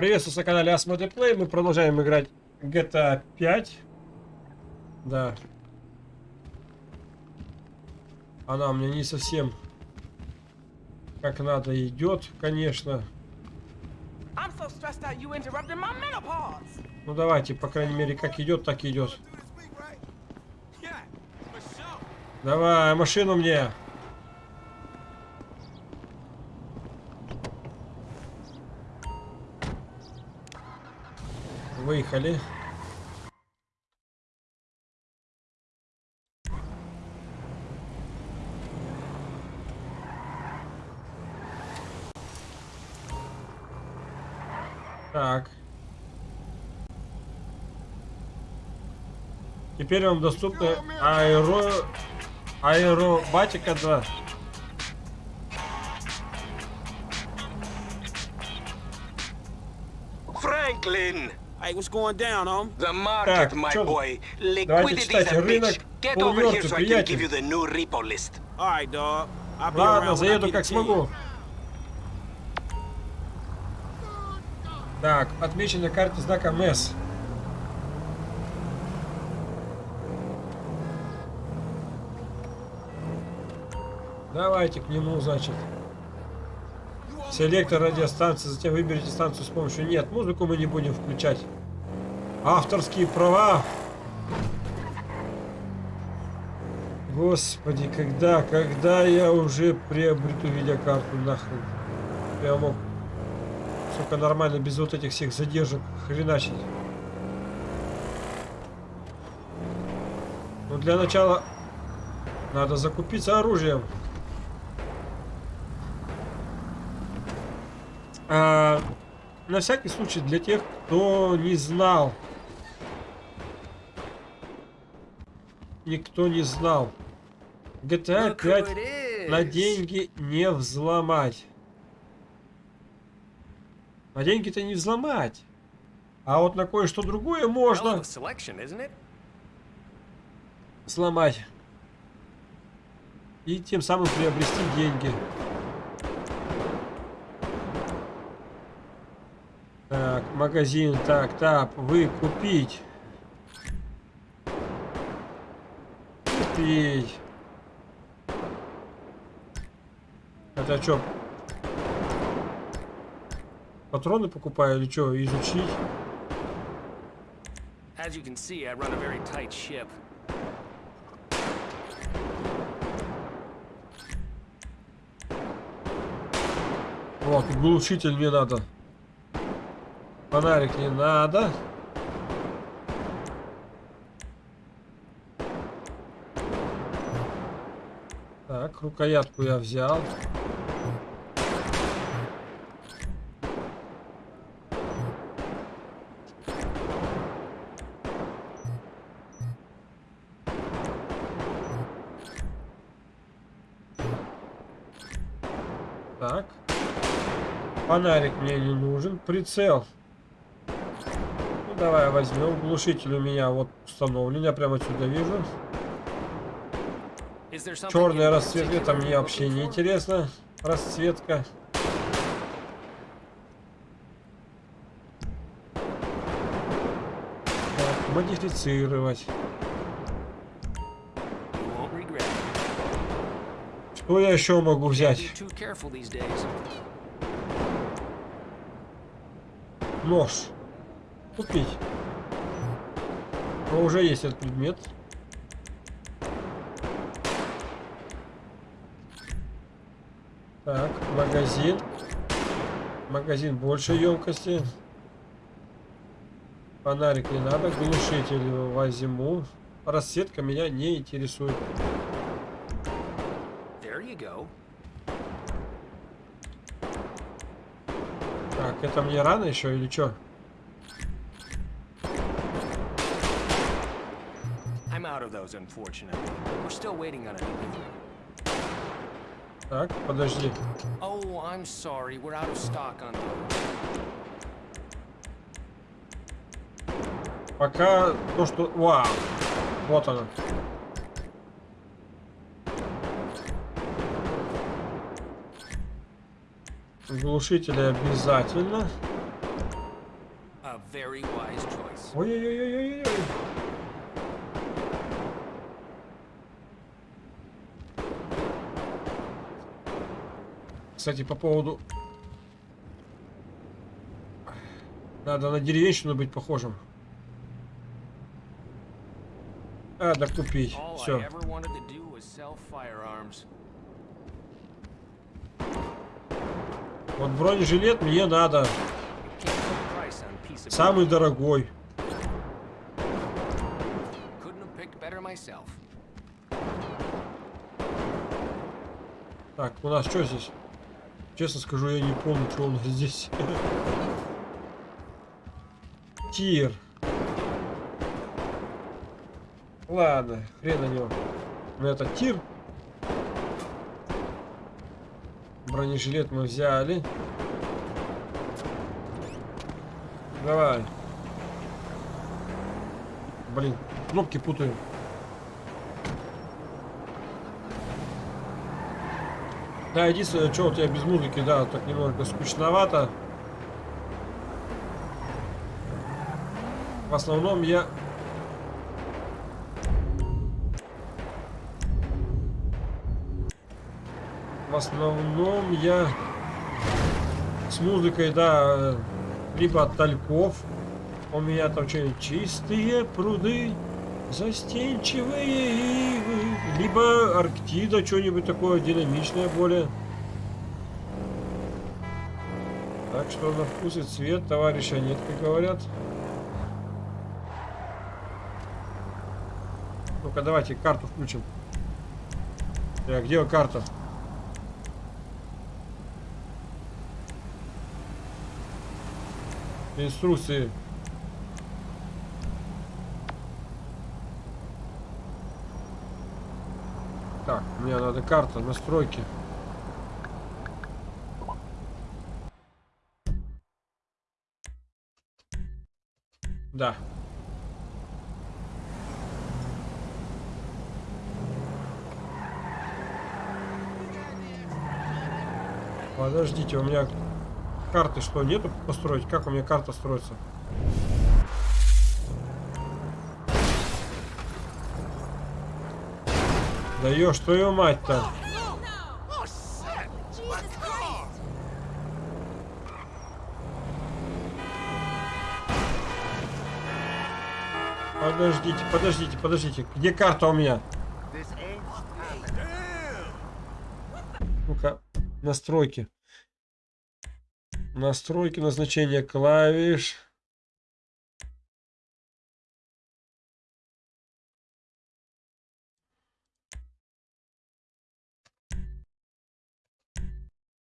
Приветствую на канале Asmode Play. Мы продолжаем играть GTA 5. Да. Она мне не совсем как надо идет, конечно. Ну давайте, по крайней мере, как идет, так идет. Давай, машину мне. Выехали. Так. Теперь вам доступны аэро... аэробатика 2. Franklin! Hey, what's going down, home? The market, Так, my boy. Liquidity is a bitch. Get over here so I can give you the new repo list. All right, dog. I'll be Ладно, заеду как смогу. Так, отмечен на карте знаком S. Давайте к нему, значит. Селектор радиостанции, затем выберите станцию с помощью... Нет, музыку мы не будем включать. Авторские права. Господи, когда, когда я уже приобрету видеокарту, нахрен. Я мог, сука, нормально, без вот этих всех задержек хреначить. Ну, для начала надо закупиться оружием. А, на всякий случай, для тех, кто не знал. Никто не знал. GTA 5 на деньги не взломать. На деньги-то не взломать. А вот на кое-что другое можно сломать. И тем самым приобрести деньги. Так, магазин, так, так, вы купить. Купить. Это что? Патроны покупаю или что? Изучить? As you can see, I run a very tight ship. Вот, и глушитель мне надо. Фонарик не надо. Так, рукоятку я взял. Так. Фонарик мне не нужен. Прицел. Давай возьмем. Глушитель у меня вот установлен. Я прямо отсюда вижу. Черная расцветка. Это мне вообще не интересно. Расцветка. Так, модифицировать. Что я еще могу взять? Нож. Купить. Но уже есть этот предмет. Так, магазин. Магазин большей емкости. Фонарик не надо, глушитель возьму. Расцветка меня не интересует. Так, это мне рано еще или что? Of those, unfortunately. We're still waiting on delivery. Так, подожди. Oh, I'm sorry. We're out of stock on those. Пока то, что... Вау! Вот она. Глушители обязательно. very Кстати, по поводу... Надо на деревенщину быть похожим. Да купить. Все. Вот бронежилет мне надо. Самый дорогой. Так, у нас что здесь? Честно скажу, я не помню, что у нас здесь. Тир. Ладно, хрен на него. Ну это тир. Бронежилет мы взяли. Давай. Блин, кнопки путаю. Да, единственное, что вот я без музыки, да, так немного скучновато. В основном я... В основном я с музыкой, да, либо от тальков. У меня там что-нибудь чистые пруды, застенчивые ивы, либо Арктида, что-нибудь такое динамичное более. Так что на вкус и цвет товарища нет, как говорят. Ну-ка, давайте карту включим. Так, где карта? Инструкции. Так, надо карта, настройки. Да. Подождите, у меня карты что, нету построить? Как у меня карта строится? Да ё, что ее мать-то? Подождите, подождите, подождите. Где карта у меня? Ну-ка, настройки. Настройки назначения клавиш.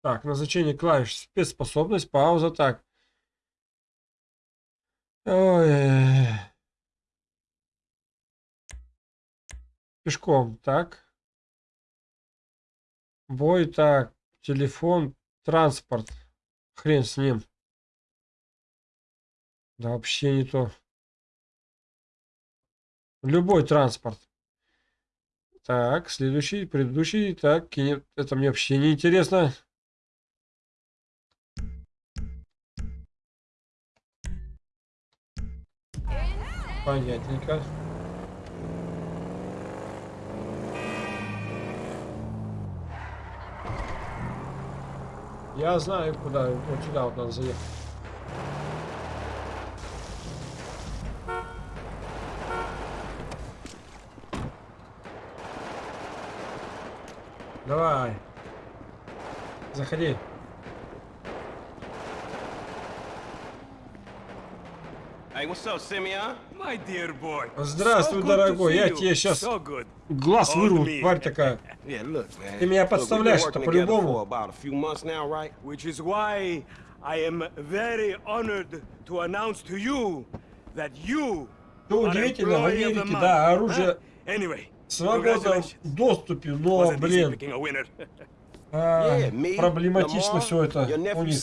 Так, назначение клавиш. Спецспособность, пауза. Так. Ой. Пешком, так. Бой, так. Телефон, транспорт. Хрен с ним. Да вообще не то. Любой транспорт. Так, следующий, предыдущий. Так, это мне вообще не интересно. Понятненько. Я знаю, куда. Вот сюда вот надо заехать. Давай. Заходи. Hey, what's up, Simeon? My dear boy. Здравствуй, дорогой. Я тебе сейчас глаз вырву, me. тварь такая. Yeah, look, man. Ты меня подставляешь-то working together по-любому. for about a few months now, right? Which is why I am very honored to announce to you that you Что are удивительно, в Америке, да, оружие? Anyway, в свободном доступе, но, блин, а, проблематично все это у них.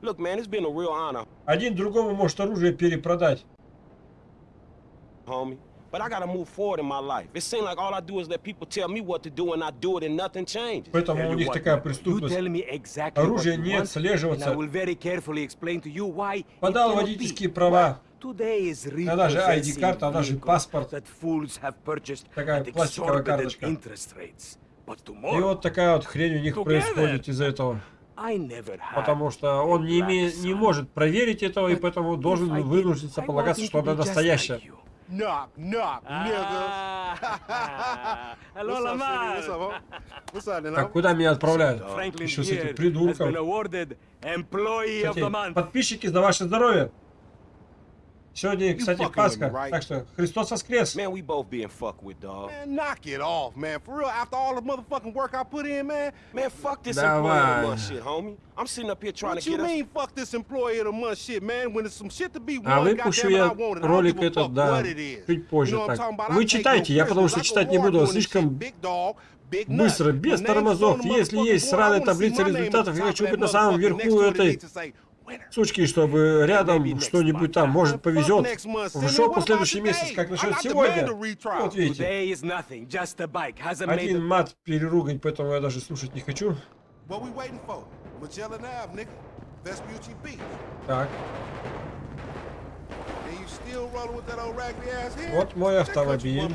Look, man, it's been a real honor, Один другому может оружие перепродать. homie. but I gotta move forward in my life. It seems like all I do is let people tell me what to do, and I do it, and nothing changes. Поэтому у них такая преступность. exactly you не отслеживаться. I will very carefully explain to you why it Подал водительские права. Today is Она же ID-карта, она же паспорт. Такая пластиковая карточка. И вот такая вот хрень у них происходит из-за этого. Потому что он не, име- не может проверить этого, и поэтому должен вынуждиться полагаться, что она настоящая. Knock, knock, nigga. Hello, What's up, Lamar. City? What's up, huh? What's up, then? Так куда меня отправляют? Еще с этим придурком. Кстати, подписчики за ваше здоровье. Сегодня, кстати, Пасха, так что Христос воскрес. Man, we both being fucked with, dog. Man, knock it off, man. For real, after all the motherfucking work I put in, man. Man, fuck this employee of the month shit, homie. I'm sitting up here trying What to you get us. mean, fuck this employee of the month shit, man? When there's some shit to be won, А выпущу я I want it. I don't ролик give a этот, fuck да, what it is. чуть позже You know what I'm так. Вы читайте, я потому что читать не буду, слишком быстро, без тормозов. Если есть сраная таблица результатов, я хочу быть на самом верху этой сучки, чтобы рядом что-нибудь там, может, повезет. What последующий месяц, как насчет сегодня? Вот видите. Один мат переругань, поэтому я даже слушать не хочу. Так? Вот мой автомобиль.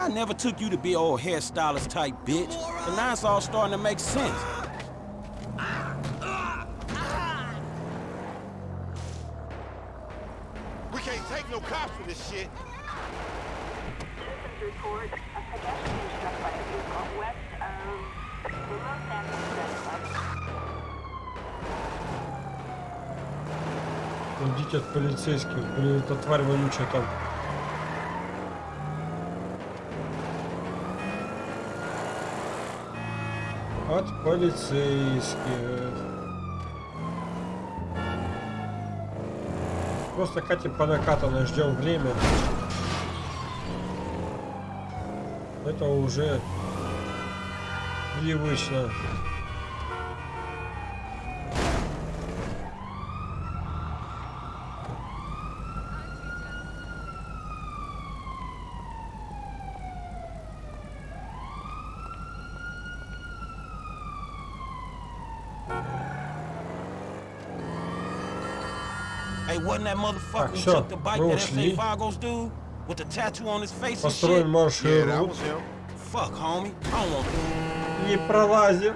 I never took you to be old hairstylist type bitch. And now it's all starting to make sense. We can't take no cops for this shit. Citizens report a pedestrian struck by a vehicle west of the Los Angeles Club. уйдите от полицейских. Блин, эта тварь вонючая там. От полицейских. Просто катим по накатанной, ждем время. Это уже привычно. Hey, wasn't that motherfucker who всё, took the bike мы that ушли. F.A. Vagos dude? With the tattoo on his face and Построим shit? маршрут. Yeah, that was him. Fuck, homie. I don't want Не пролазим.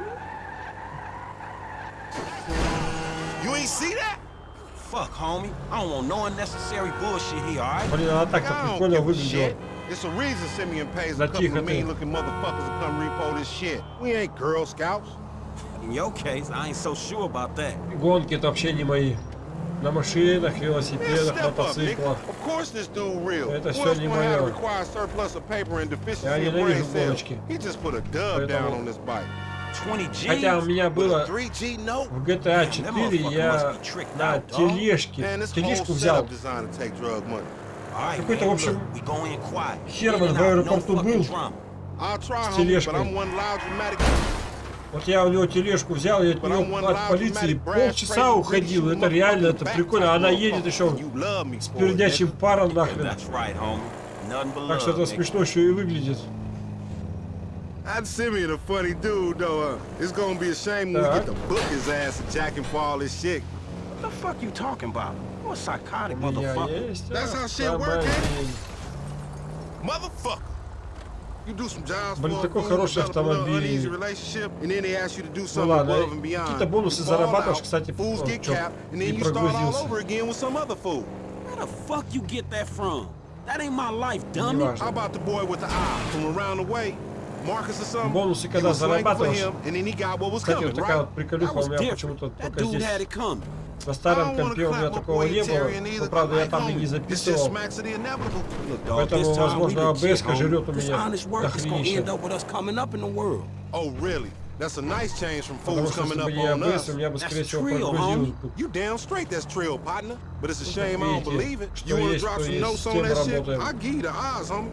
You ain't see that? Fuck, homie. I don't want no unnecessary bullshit here, alright? Блин, она так-то I don't прикольно выглядела. It's a reason Simeon pays a couple of mean-looking motherfuckers to come repo this shit. We ain't Girl Scouts. In your case, I ain't so sure about that. Гонки это вообще не мои. На машинах, велосипедах, мотоциклах. Это else не deficiency Я ненавижу гоночки. Поэтому- on this bike. 20 G's? Хотя у меня было 3G note? в GTA That 4 motherfucker я на тележке, тележку взял. Какой-то, в общем. Херман в аэропорту был. С тележкой. Вот я у него тележку взял, и от него от полиции полчаса уходил. Это реально, это прикольно. Она едет еще me с nigga. паром нахрен. Так что это смешно еще и выглядит. I'd Simeon a funny dude, though. Uh, it's gonna be a shame when we get to book his ass and jack him for all this shit. What the fuck you talking about? You a psychotic motherfucker. That's how shit work, автомобиль. Motherfucker! You do some jobs Блин, такой хороший автомобиль. uneasy relationship, and then they ask you to do Ну something ладно, above and beyond. какие-то бонусы зарабатываешь, кстати, не you start all прогрузился. over again with some other fool. Where the fuck you get that from? That ain't my life, dummy. Неважно. How about the boy with the eye from around the way? Marcus or something? Бонусы, когда зарабатываешь. him, and then he got what was Кстати, coming, вот такая right? вот приколюха That у меня почему-то только здесь. It coming. На старом I don't wanna компе у меня clap my такого boy не было. Tyrion either, Но, правда, я like там и homie. не This just записывал. smacks of the inevitable. Look, dog, Поэтому, this time we возможно, legit, АБС-ка homie. жрет у This меня honest work is gonna дохренища. end up with us coming up in the world. Oh, really? That's a nice change from Потому fools что coming если up бы не on us. АБС, у меня бы, скорее That's всего, trill, прогрузилось homie. бы. You damn straight that's trill, partner. But it's a Ну, shame I так don't видите, believe it. что You wanna есть, drop то some есть, notes с on тем that shit? работаем. I give you the odds, homie.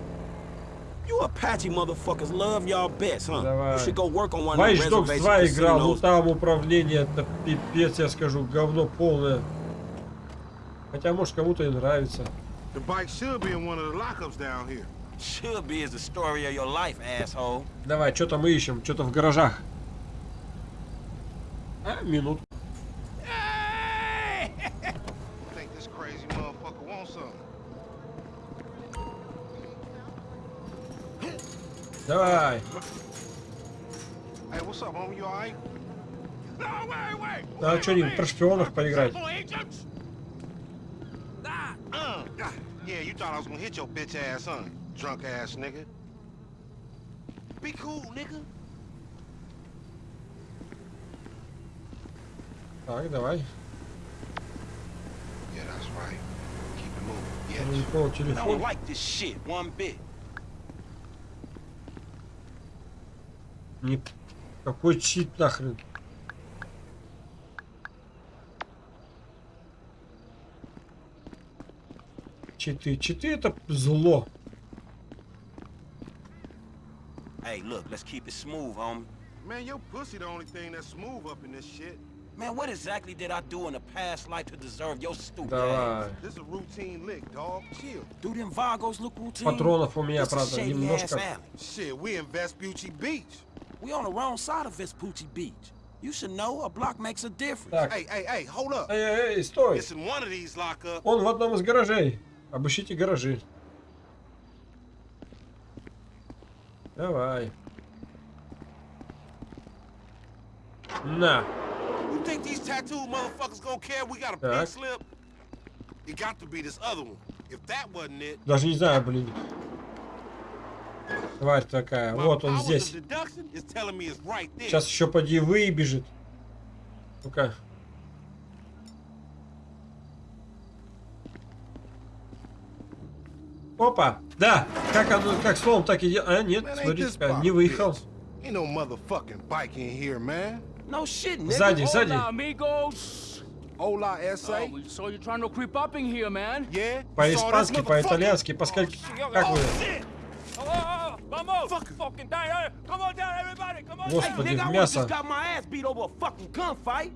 You Apache motherfuckers love y'all bets, huh? Давай. You should go work on one Watch Dogs reservation 2 играл, ну там управление, это пипец, я скажу, говно полное. Хотя, может, кому-то и нравится. The bike should be in one of the lockups down here. Should be is the story of your life, asshole. Давай, что-то мы ищем, что-то в гаражах. А, минут. Wait, wait! А что-нибудь про шпионов поиграть? Uh, yeah, you thought I was gonna hit your bitch ass, huh? Drunk ass nigga. Be cool, nigga. Так, давай. Yeah, that's right. Keep it moving. Ну, Yeah. I don't like this shit one bit. Не... Какой чит нахрен? Читы. Читы это зло. Hey, look, let's keep it smooth, homie. Man, your pussy the only thing that's smooth up in this shit. Man, what exactly did I do in a past life to deserve your stupid Давай. ass? This is a routine lick, dog. Chill. Do them Vagos look routine? Патронов у меня, правда, немножко. Shit, we in Vespucci Beach. We on the wrong side of Vespucci Beach. You should know a block makes a difference. Так. Hey, hey, hey, hold up. Эй, эй, эй, стой! It's in one of these lockups. Он в одном из гаражей. Обыщите гаражи. Давай. На. You think these tattooed motherfuckers gonna care we got a Так. pink slip? It got to be this other one. If that wasn't it, Даже не знаю, блин. Тварь такая. Вот он здесь. Сейчас еще поди выбежит. Ну-ка. Опа! Да! Как оно, как словом, так и. А, нет, смотрите, не выехал. Сзади, сзади. Hola. Oh, trying to creep up in here, man. Yeah? По-испански, по-итальянски, по скольки... Как вы? Oh, oh, oh, vamos. Fucking down. Come on down, everybody. Come on. Hey, Господи, nigga, в I would've мясо. just got my ass beat over a fucking gunfight.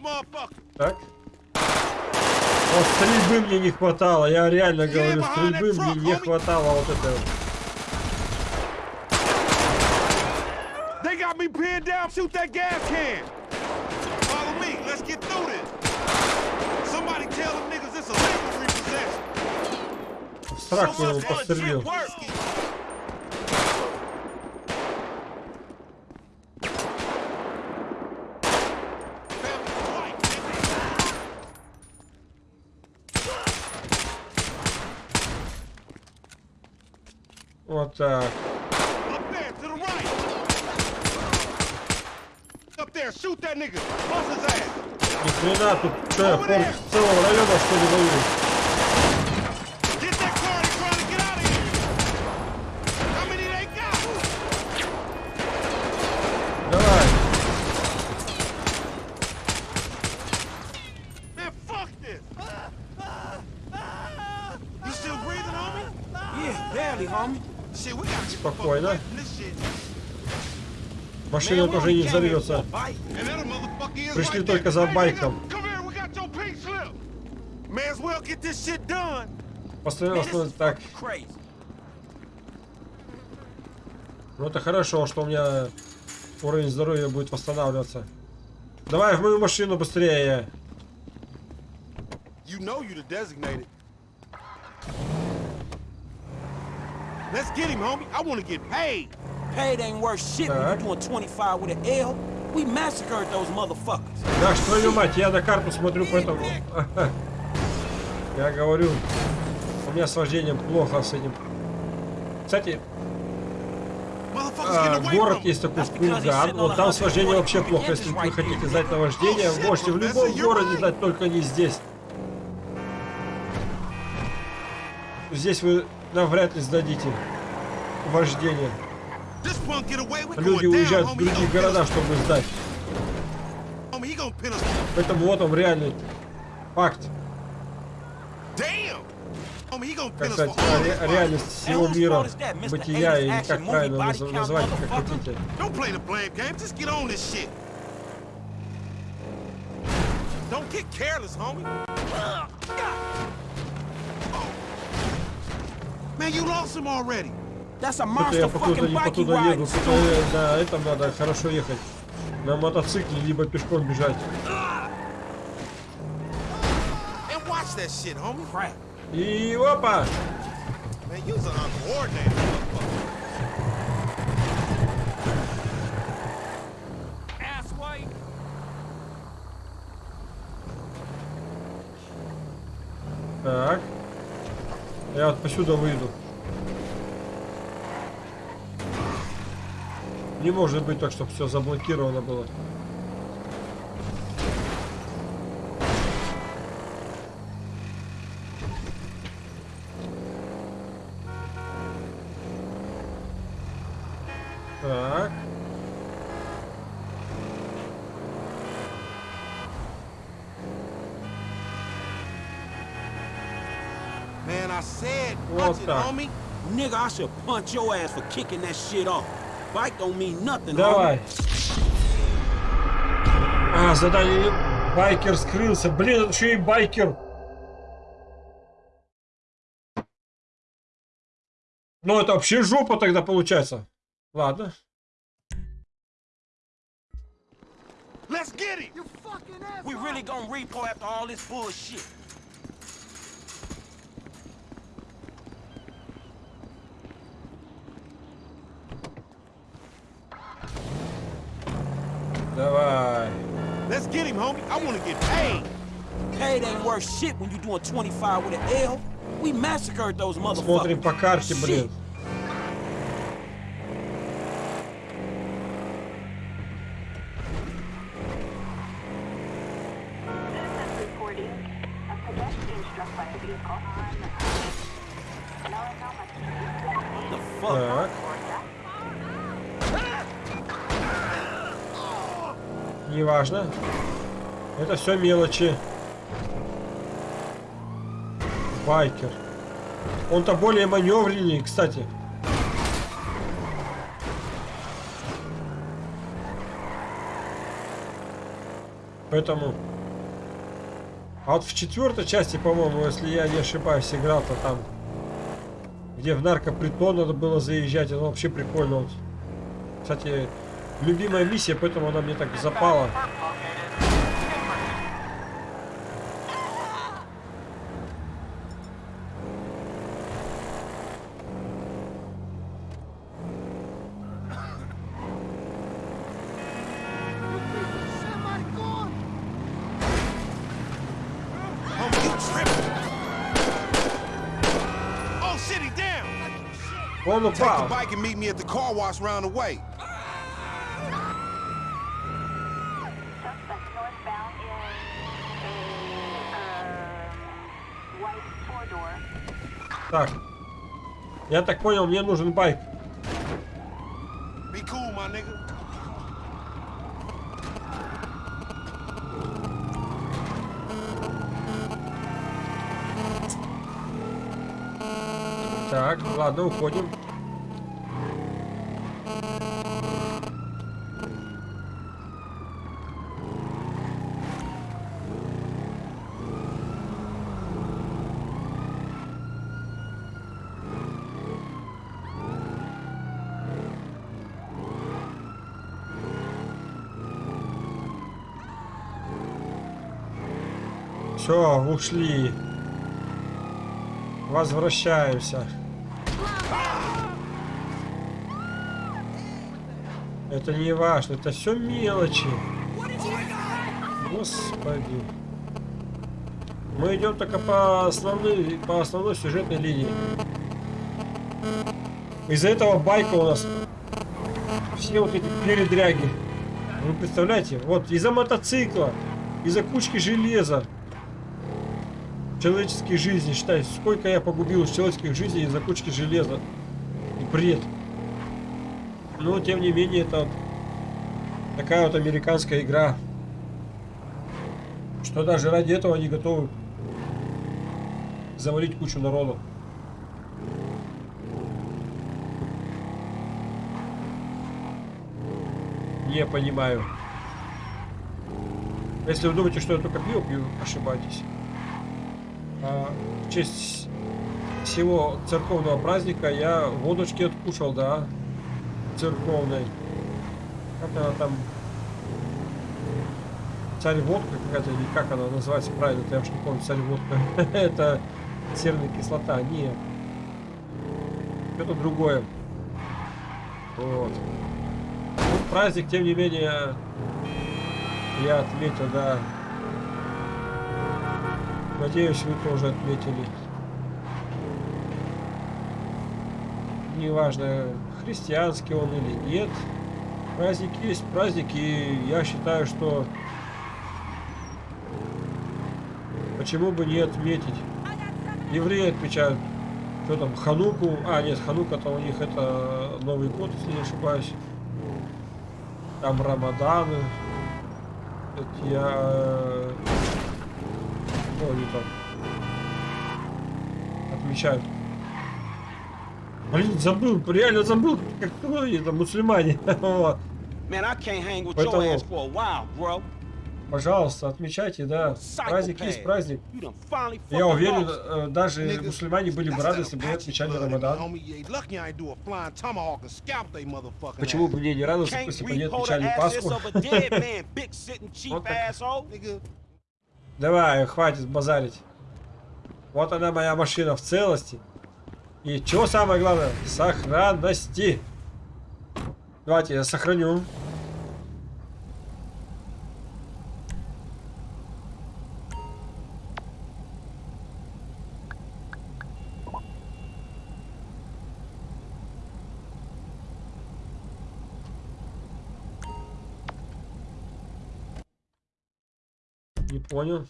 Motherfucker. Так. Вот стрельбы мне не хватало, я реально говорю, стрельбы мне не хватало вот это вот. Me pinned down. Shoot that gas can. Follow me. Let's get through this. Somebody tell them niggas it's a legal repossession. В страх его Legit пострелил. work. Вот так. Up there, to the right. Up there, shoot that nigga. Bust his ass. Ни хрена тут форт целого района что ли воюю? Get that car, they trying to get out of here. How many they got? Давай. Man, fuck this. You still breathing, homie? Yeah, barely, homie. Shit, we gotta get the fuck Спокойно. away from this shit. Машина тоже не взорвется. Пришли только за байком. Постоянно становится так. Ну это хорошо, что у меня уровень здоровья будет восстанавливаться. Давай в мою машину быстрее. You know you designated. Let's get him, homie. I want to get paid. Paid ain't worth shit when Так. you doing 25 with an L. We massacred those motherfuckers. Да, ж твою мать, я на карту смотрю, поэтому... Я говорю, у меня с вождением плохо с этим. Кстати, а, город есть такой Курган. Вот там с вождением вообще плохо. Если вы хотите сдать на вождение, можете в любом городе сдать, только не здесь. Здесь вы навряд ли сдадите вождение. Люди уезжают в другие города, чтобы сдать. Поэтому вот он реальный факт. Как сказать, ре реальность всего мира, бытия, или как правильно наз назвать, как хотите. Don't get careless, homie. Man, you lost him already. Что-то я fucking не по туда еду. э, на этом надо хорошо ехать. На мотоцикле, либо пешком бежать. И опа! Так. Я вот посюда выйду. Не может быть так, чтобы все заблокировано было. Так. Man, I said, watch it, homie. Nigga, I should punch your ass for kicking that shit off. Bike don't mean nothing, Давай. А, задание байкер скрылся. Блин, это еще и байкер. Ну, это вообще жопа тогда получается. Ладно. Let's get him. We really gonna repo after all this bullshit. Давай. Let's get him, homie. I want to get paid. Paid ain't worth shit when you doing 25 with an L. We massacred those motherfuckers. Смотрим по карте, блин. Неважно. Это все мелочи. Байкер. Он-то более маневреннее, кстати. Поэтому... А вот в четвертой части, по-моему, если я не ошибаюсь, играл-то там, где в наркопритон надо было заезжать, это вообще прикольно. Вот. Кстати, любимая миссия, поэтому она мне так запала. Homie, you tripping. Oh, shit, he down. Он Take the bike and meet me at the car wash round the way. Так. Я так понял, мне нужен байк. Так, ладно, уходим. Все, ушли. Возвращаемся. Это не важно, это все мелочи. Господи. Мы идем только по основной, по основной сюжетной линии. Из-за этого байка у нас все вот эти передряги. Вы представляете, вот из-за мотоцикла, из-за кучки железа, человеческие жизни, считай, сколько я погубил человеческих жизней из-за кучки железа. И бред. Но, тем не менее, это такая вот американская игра. Что даже ради этого они готовы завалить кучу народу. Не понимаю. Если вы думаете, что я только пиво пью, ошибаетесь. А, в честь всего церковного праздника я водочки откушал, да, церковной. Как она там? Царь водка какая-то, или как она называется правильно, я уж не помню, царь водка. Это серная кислота, нет. Это другое. Вот. Праздник, тем не менее, я отметил, да. Надеюсь, вы тоже отметили. Неважно, христианский он или нет. Праздник есть праздник, и я считаю, что почему бы не отметить. Евреи отмечают, что там, Хануку. А, нет, Ханука-то у них это Новый год, если не ошибаюсь. Там Рамаданы. Это я... э, Ну, они там отмечают. Блин, забыл, реально забыл, как кто они там, мусульмане. Поэтому-. Пожалуйста, отмечайте, да. Праздник есть праздник. Я уверен, э, даже мусульмане были бы рады, если бы отмечали Рамадан. Почему бы мне не радоваться, если бы они отмечали Пасху? Давай, хватит базарить. Вот она моя машина в целости. И что самое главное? Сохранности. Давайте я сохраню. Понял.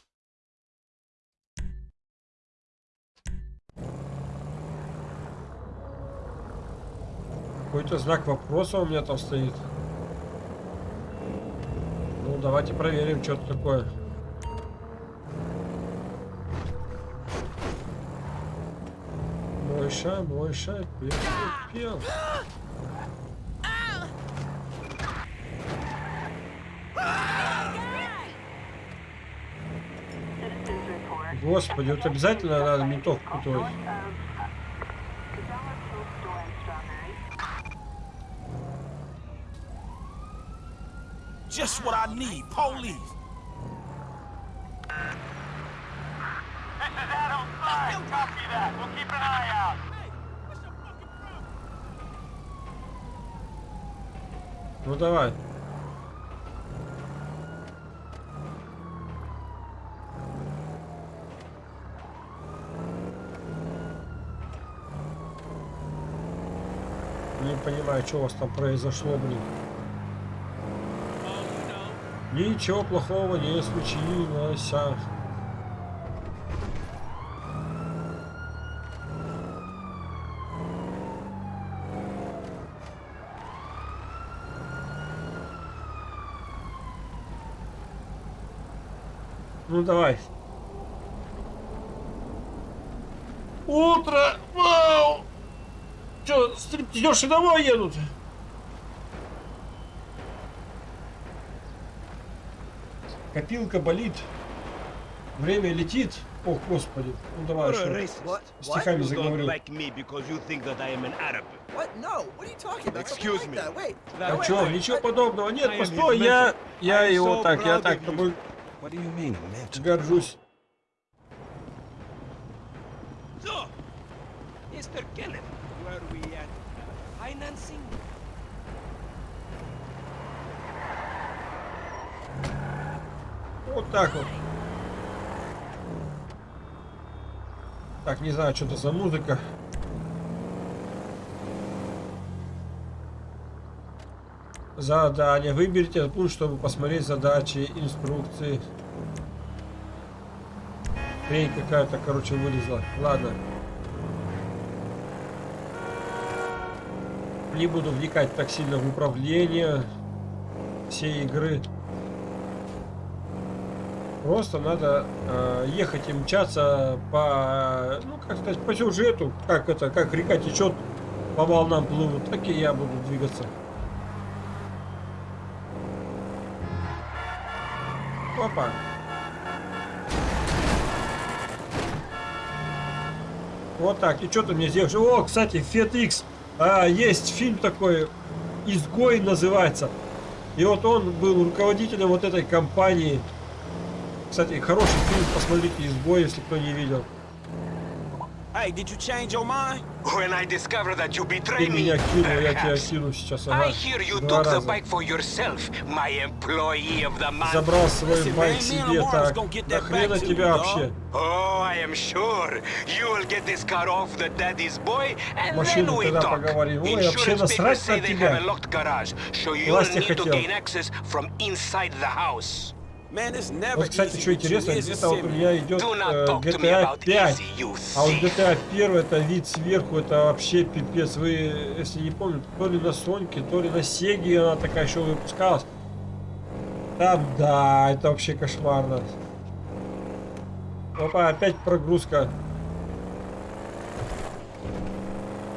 Какой-то знак вопроса у меня там стоит. Ну, давайте проверим, что это такое. Мойша, Мойша, пел, пел. Citizens Господи, вот обязательно надо ментов путать. North of Cabela Fuel Store and Strawberry. Just what I need, police. This is Adam 5. Copy that. We'll keep an eye out. Ну давай. Не понимаю, что у вас там произошло, блин. Ничего плохого не случилось. Ну давай. Утро! Вау! Че, стриптизерши домой едут? Копилка болит. Время летит. О, господи. Ну давай, что? What? Стихами заговорил. А wait, ничего подобного. Нет, постой, я... Я его так, я так тобой горжусь. So, Mr. Kenneth, where we at? Financing? Вот так вот. Так, не знаю, что это за музыка. Задание. Выберите этот пункт, чтобы посмотреть задачи, инструкции. Хрень какая-то, короче, вылезла. Ладно. Не буду вникать так сильно в управление всей игры. Просто надо э, ехать и мчаться по, ну как сказать, по сюжету, как это, как река течет, по волнам плывут, так и я буду двигаться. Опа. Вот так. И что ты мне сделаешь? О, кстати, FedX. А, есть фильм такой, «Изгой» называется. И вот он был руководителем вот этой компании. Кстати, хороший фильм, посмотрите «Изгой», если кто не видел. Hey, did you change your mind? When I discover that you Ты betray me, меня кинул, я тебя perhaps. I hear you took the bike for yourself, my employee of the month. Забрал свой байк себе, так. gonna get Да that хрена back to тебя вообще. Oh, I am sure you will get this car off the daddy's boy, and then Машину we тогда talk. Insurance papers say they тебя. have a locked garage, so you'll need to gain access from inside the house. Вот, кстати, что you, интересно, где-то вот у меня идет э, GTA about 5. easy, you А вот. GTA 1 это вид сверху, это вообще пипец. Вы, если не помните, то ли на Соньке, то ли на Сеге она такая еще выпускалась. Там, да, это вообще кошмарно. Опа, опять прогрузка.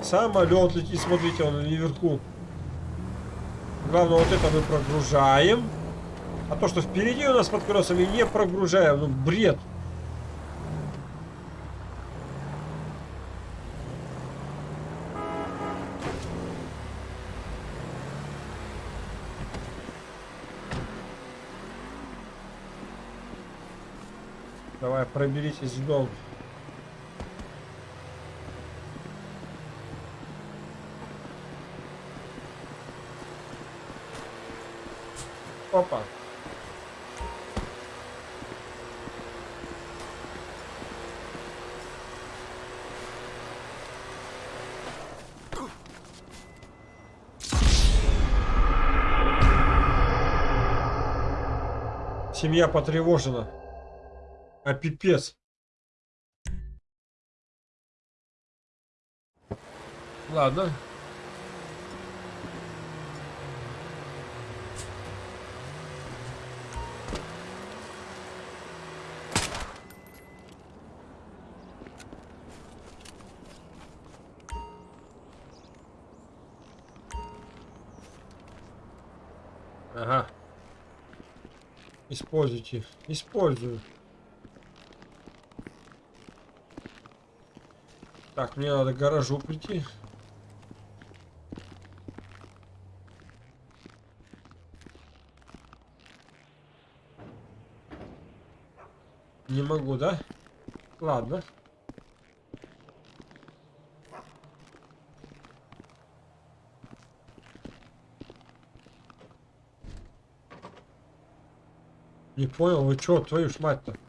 Самолет летит, смотрите, он наверху. Главное, вот это мы прогружаем. А то, что впереди у нас под колесами, не прогружаем. Ну, бред. Давай, проберитесь в дом. Опа. Семья потревожена. А пипец. Ладно. Используйте. Использую. Так, мне надо к гаражу прийти. Не могу, да? Ладно. Не понял, вы чё, твою ж мать-то?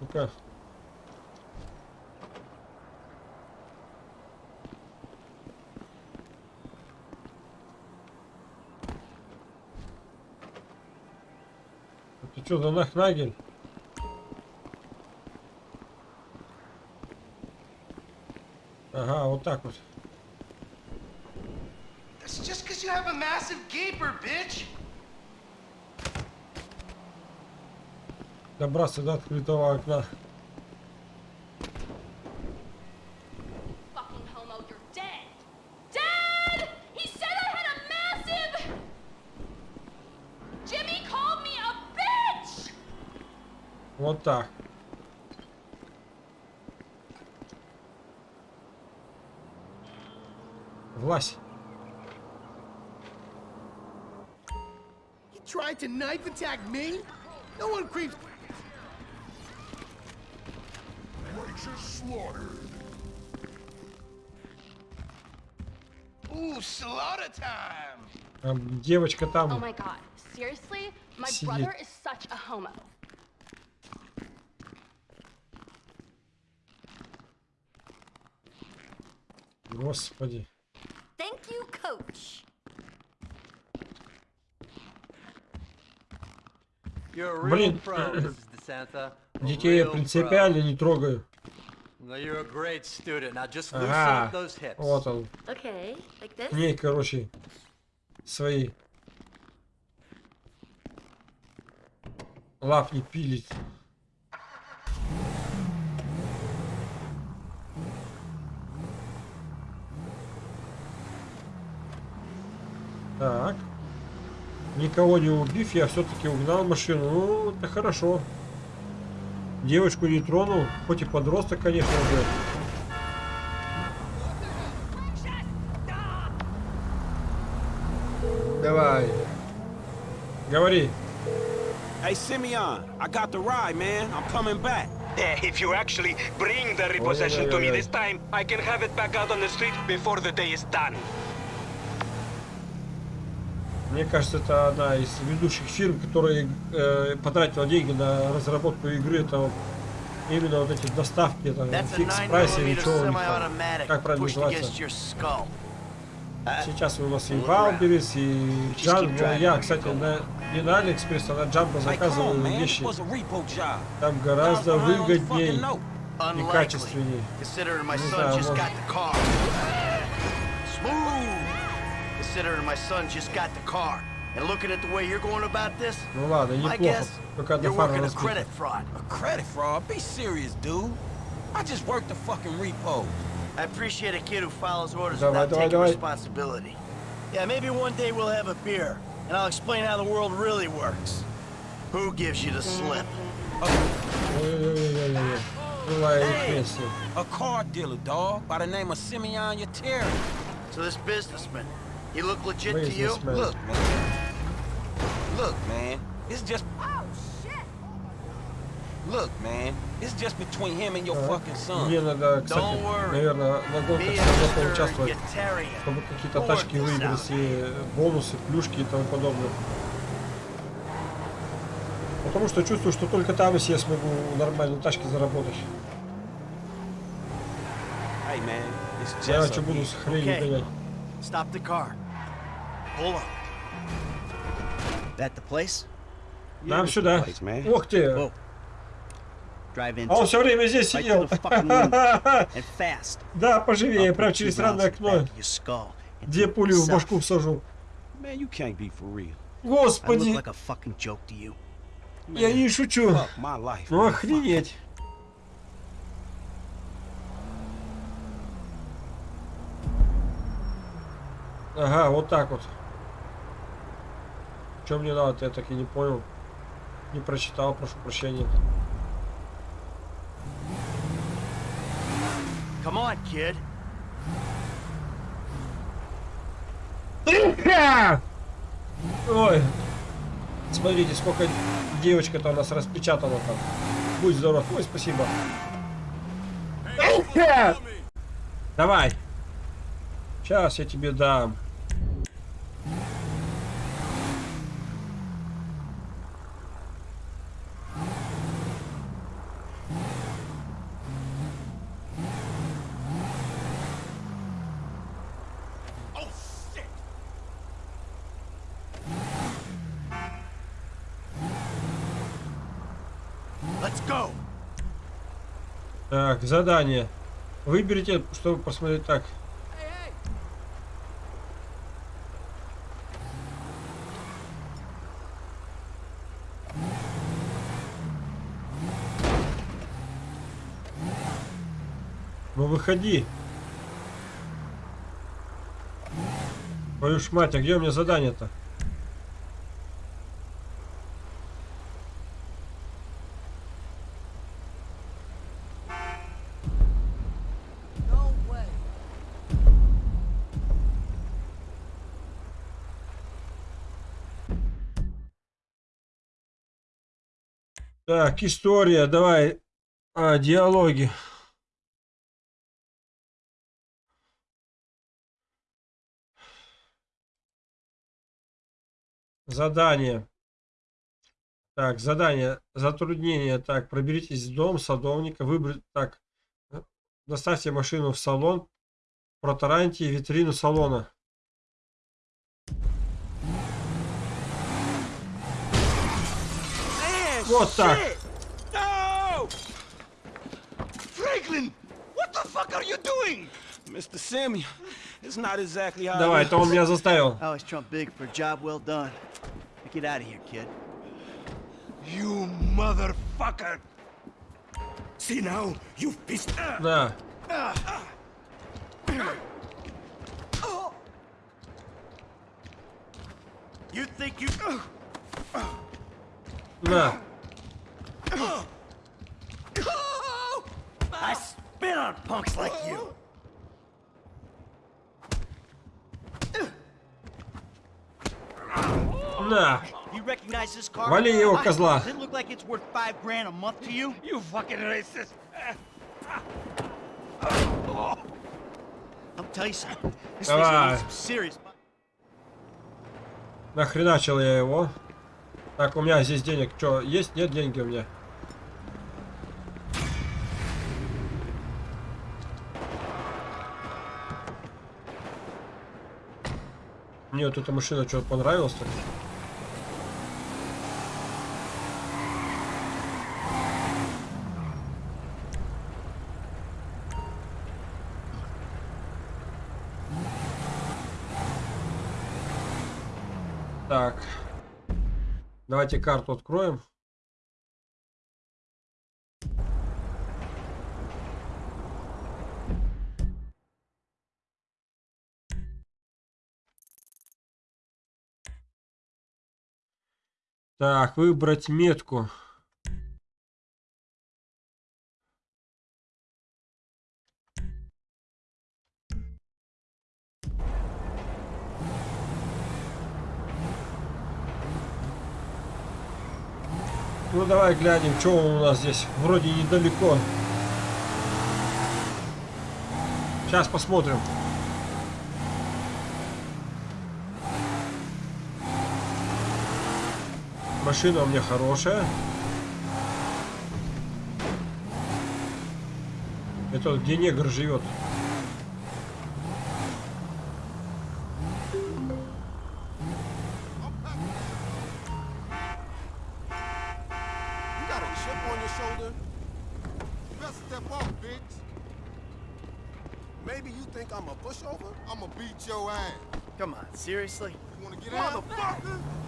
Ну-ка. Ты что за нахнагель? Ага, вот так вот. That's just because you have a massive gaper, bitch. Добраться до открытого окна. Вот так. Власть. He tried to knife attack me? No one creeps. Righteous slaughtered. Ooh, slaughter time. Там девочка Oh там. my god. Seriously? My Сидит. brother is such a homo. Господи. Thank you, coach. Блин, детей я принципиально не трогаю. Ага, вот он. Okay, like ней, короче, свои лапни пилит. Так. Никого не убив, я все-таки угнал машину. Ну, это хорошо. Девочку не тронул, хоть и подросток, конечно, уже. Давай. Говори. Hey, Simeon, I got the ride, man. I'm coming back. Eh, If you actually bring the repossession to me this time, I can have it back out on the street before the day is done. Мне кажется, это одна из ведущих фирм, которая э, потратила деньги на разработку игры. Это именно вот эти доставки, там, фикс 9 прайс или что у них там. Как правильно называется? skull. Сейчас у нас и Валберис, и Джанго. Я, кстати, на, не на Алиэкспресс, а на заказываю on, man. вещи. Там гораздо выгодней и качественней. Не знаю, может- Considering my son just got the car. And looking at the way you're going about this, Ну ладно, my неплохо. guess, Только одна you're фара working a разбита. credit fraud. A credit fraud? Be serious, dude. I just worked the fucking repo. I appreciate a kid who follows orders Давай, without давай, taking давай. responsibility. Yeah, maybe one day we'll have a beer, and I'll explain how the world really works. Who gives you the slip? Ой-ой-ой-ой-ой. Была репрессия. A car dealer, dog, by the name of Simeon Yateri. So this businessman, he look legit to you? Look, man. Look, man. It's just. Oh, shit! Look, man. It's just between him and your fucking son. Мне надо, кстати, Don't worry. наверное, на гонках Me все and равно Mr. поучаствовать, чтобы какие-то тачки выиграть и бонусы, плюшки и тому подобное. Потому что чувствую, что только там, если я смогу нормальные тачки заработать. Hey, man. It's Я just. что буду с хренью Okay. гонять. Нам сюда. Ух ты! А он все время здесь сидел. Да, поживее, put через странное окно. it пули в башку всажу. Господи, я не шучу. Ну охренеть. Ага, вот так вот. Что мне надо, я так и не понял. Не прочитал, прошу прощения. Come on, kid. Ой. Смотрите, сколько девочка-то у нас распечатана там. Будь здоров. Ой, спасибо. Давай. Сейчас я тебе дам. Let's go. Так, задание. Выберите, чтобы посмотреть так. Ну выходи. Твою ж мать, а где у меня задание-то? Так, история, давай, а, диалоги. Задание. Так, задание, затруднение. Так, проберитесь в дом садовника, Выберите. так, э, доставьте машину в салон, протараньте витрину салона. Man, Вот так. shit! No! Franklin, what the fuck are you doing? Mr. Simeon, it's not exactly how Давай, it это он меня заставил. I always trump big for a job well done. Now get out of here, kid. You motherfucker! See now, you've pissed. Да. You think you... На. I spit on punks like you. На. You recognize this car? Вали его, козла. Does it look like it's worth five grand a month to you? You fucking racist! I'll tell you something. This thing's Давай. Нахреначил я его. Так, у меня здесь денег. Что, есть? Нет деньги у меня. Мне вот эта машина что-то понравилась. Так. Так. Давайте карту откроем. Так, выбрать метку. Ну давай глянем, что у нас здесь. Вроде недалеко. Сейчас посмотрим. Машина у меня хорошая. Это вот где негр живет. Come on, seriously? You wanna get out? Motherfucker!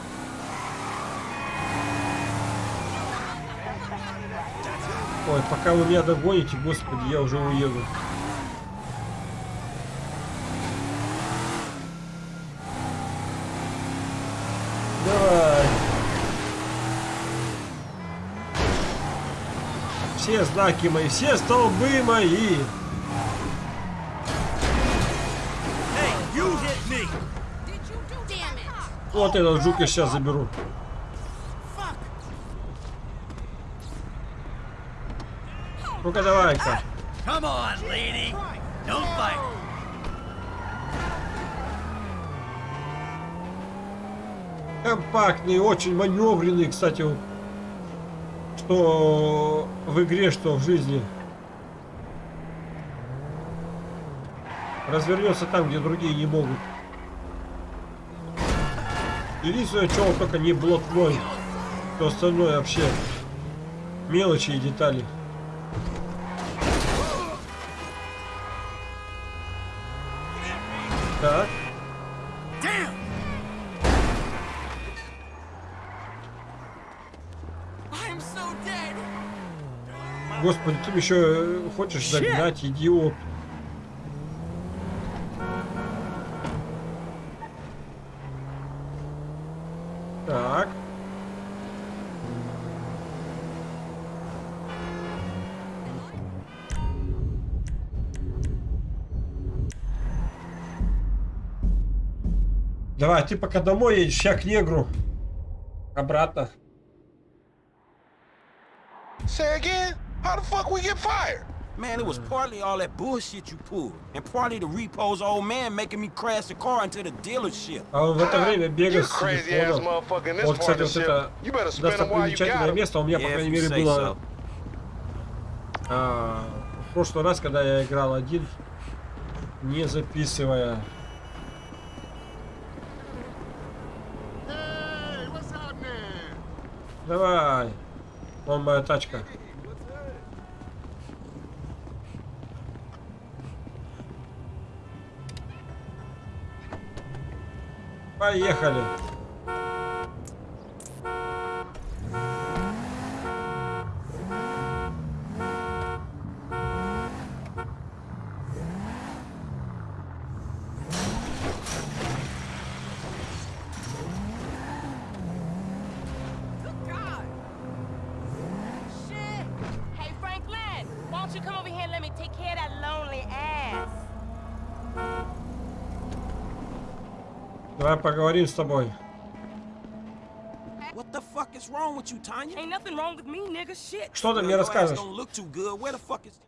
пока вы меня догоните, господи, я уже уеду. Давай. Все знаки мои, все столбы мои. Hey. Вот этот жук я сейчас заберу. Ну-ка давай-ка. Come on, lady. Don't fight. Компактный, очень маневренный, кстати, что в игре, что в жизни. Развернется там, где другие не могут. Единственное, он только не блатной. Все остальное вообще мелочи и детали. Господи, ты еще э, хочешь загнать, идиот. Так. Давай, ты пока домой едешь, я к негру. Обратно. Say again? How the fuck we get fired? Man, it was partly all that bullshit you pulled, and partly the repo's old man making me crash the car into the dealership. А он в это время бегал с crazy ass телефоном. motherfucker in this Вот, кстати, вот это You better spend them while you got достопримечательное место у меня, по крайней мере, было а, в прошлый раз, когда я играл один, не записывая. Давай. Вон моя тачка. Поехали. Shit! Hey, Franklin, why don't you come over here and let me take care of that lonely ass? Давай поговорим с тобой. What the fuck is wrong with you, Tanya? Ain't nothing wrong with me, nigga. Shit. Что ты мне расскажешь? don't look too good. Where the fuck is...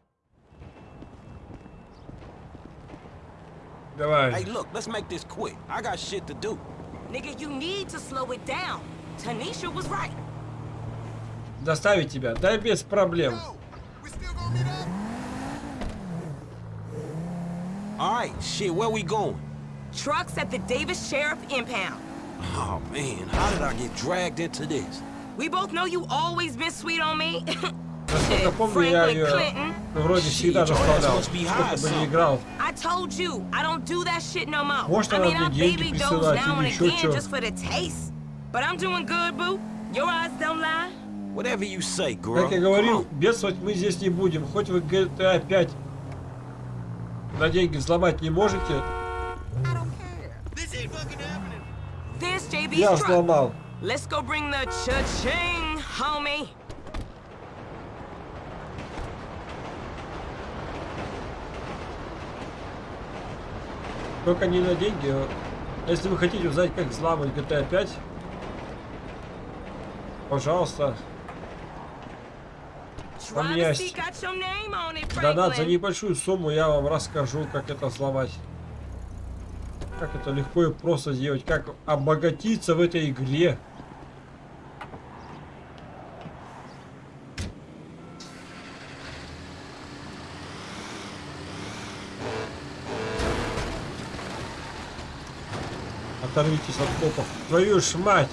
Давай. Hey, look, let's make this quick. I got shit to do. Nigga, you need to slow it down. Tanisha was right. Доставить тебя. Да без проблем. All right, shit, where we going? Trucks at the Davis Sheriff Impound. Oh, man, how did I get dragged into this? We both know you always been sweet on me. Насколько помню, я ее Clinton. ну, вроде всегда доставлял. Сколько бы ни играл. I told you, I don't do that shit no more. Может, I она mean, I мне деньги now или and еще again чё. just for the taste. But I'm doing good, boo. Your eyes don't lie. Whatever you say, girl. Как я говорил, бедствовать мы здесь не будем. Хоть вы GTA 5 на деньги взломать не можете, я взломал. Let's go bring the cha-ching, homie. Только не на деньги. Если вы хотите узнать, как взламывать GTA 5, пожалуйста, Privacy есть донат за небольшую сумму, я вам расскажу, как это взломать. Как это легко и просто сделать, как обогатиться в этой игре. Оторвитесь от копов. Твою ж мать!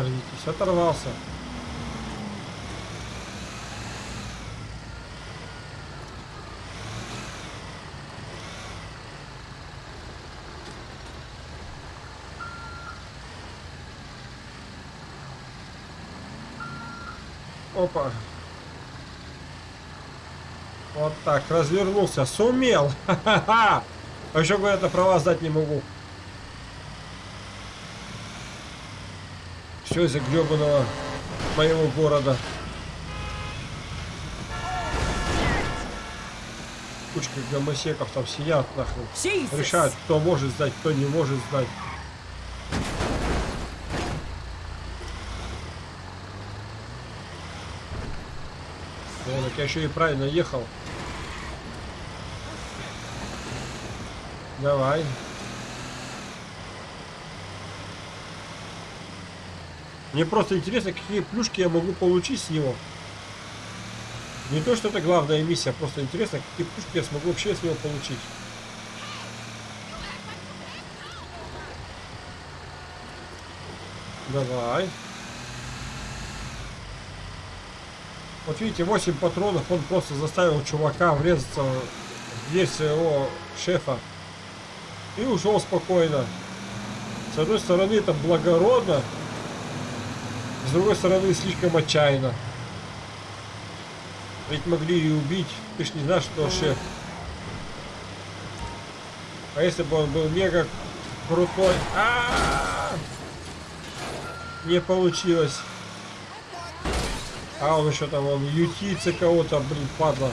Оторвитесь, оторвался. Опа. Вот так, развернулся. Сумел. А еще говорят, я права сдать не могу. Из-за гребаного моего города. Кучка гомосеков там сидят, нахуй. Jesus. Решают, кто может сдать, кто не может сдать. О, так я еще и правильно ехал. Давай. Мне просто интересно, какие плюшки я могу получить с него. Не то, что это главная миссия, просто интересно, какие плюшки я смогу вообще с него получить. Давай. Вот видите, 8 патронов, он просто заставил чувака врезаться в дверь своего шефа. И ушел спокойно. С одной стороны это благородно, с другой стороны слишком отчаянно. Ведь могли и убить. Ты ж не знаешь, что шеф. А если бы он был мега крутой? А -а -а! Не получилось. А он еще там, он ютится кого-то, блин, падла.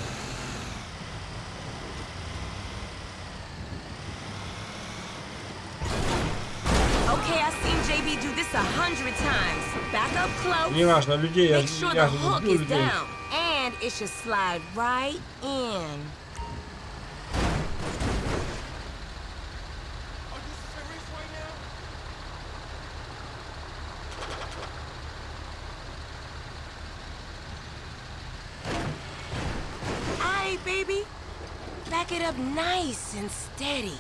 up close. Неважно, людей, я, Make sure я the же hook люблю is людей. down. And it should slide right in. Aye, baby. Back it up nice and steady.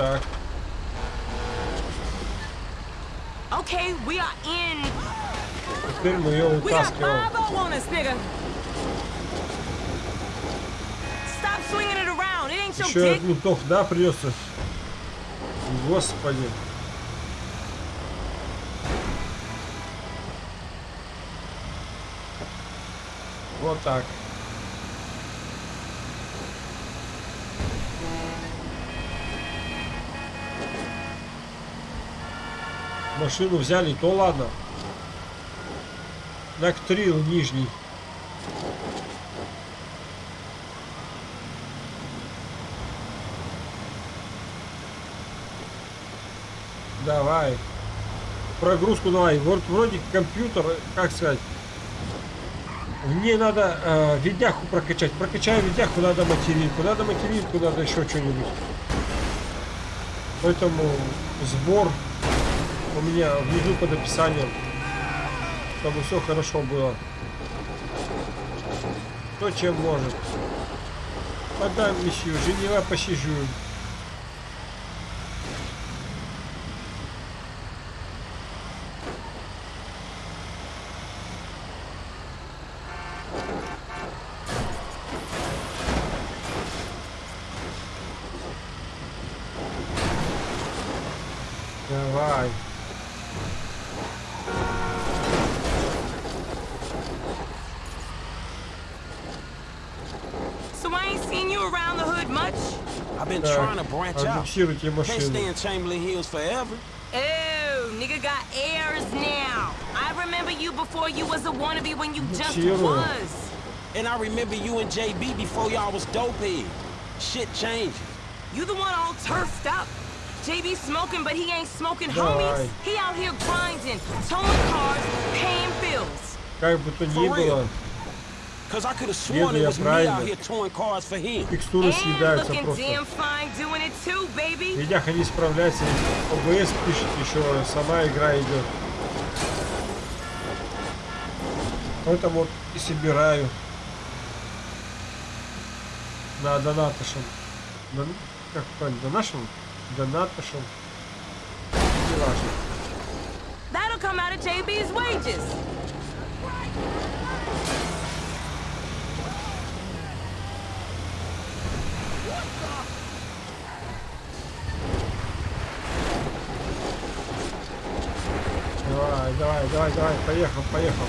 Так. Okay, we are in. Теперь мы ее We got вытаскиваем. 5 on us, nigga. Stop swinging it around. It ain't your Еще от ментов, да, придется? Господи. Вот так. Машину взяли, то ладно. Нактрил нижний. Давай. Прогрузку давай. Вот вроде компьютер, как сказать. Мне надо э, видяху прокачать. Прокачаю видяху, надо материнку. Надо материнку, надо еще что-нибудь. Поэтому сбор у меня внизу под описанием. Чтобы все хорошо было. Кто чем может. Мадам месью, Женева посижу. Так, trying to branch out. отбуксируйте Can't stay машину. in Chamberlain Hills forever. Oh, nigga got airs now. I remember you before you was a wannabe when you just Zero. was. And I remember you and JB before y'all was dopehead. Shit changes. You the one all turfed up. JB smoking, but he ain't smoking Давай. homies. He out here grinding, towing cars, paying bills. Как бы то ни For real. было, It я правильно. текстуры съедаются looking просто. damn fine doing it too, baby. Видяха не справляется. ОБС пишет еще, сама игра идет. Поэтому вот и собираю. На донатошем. Дон- Как правильно? Донашем? Важно. That'll come out of JB's wages. Давай, давай, давай, давай, поехал, поехал.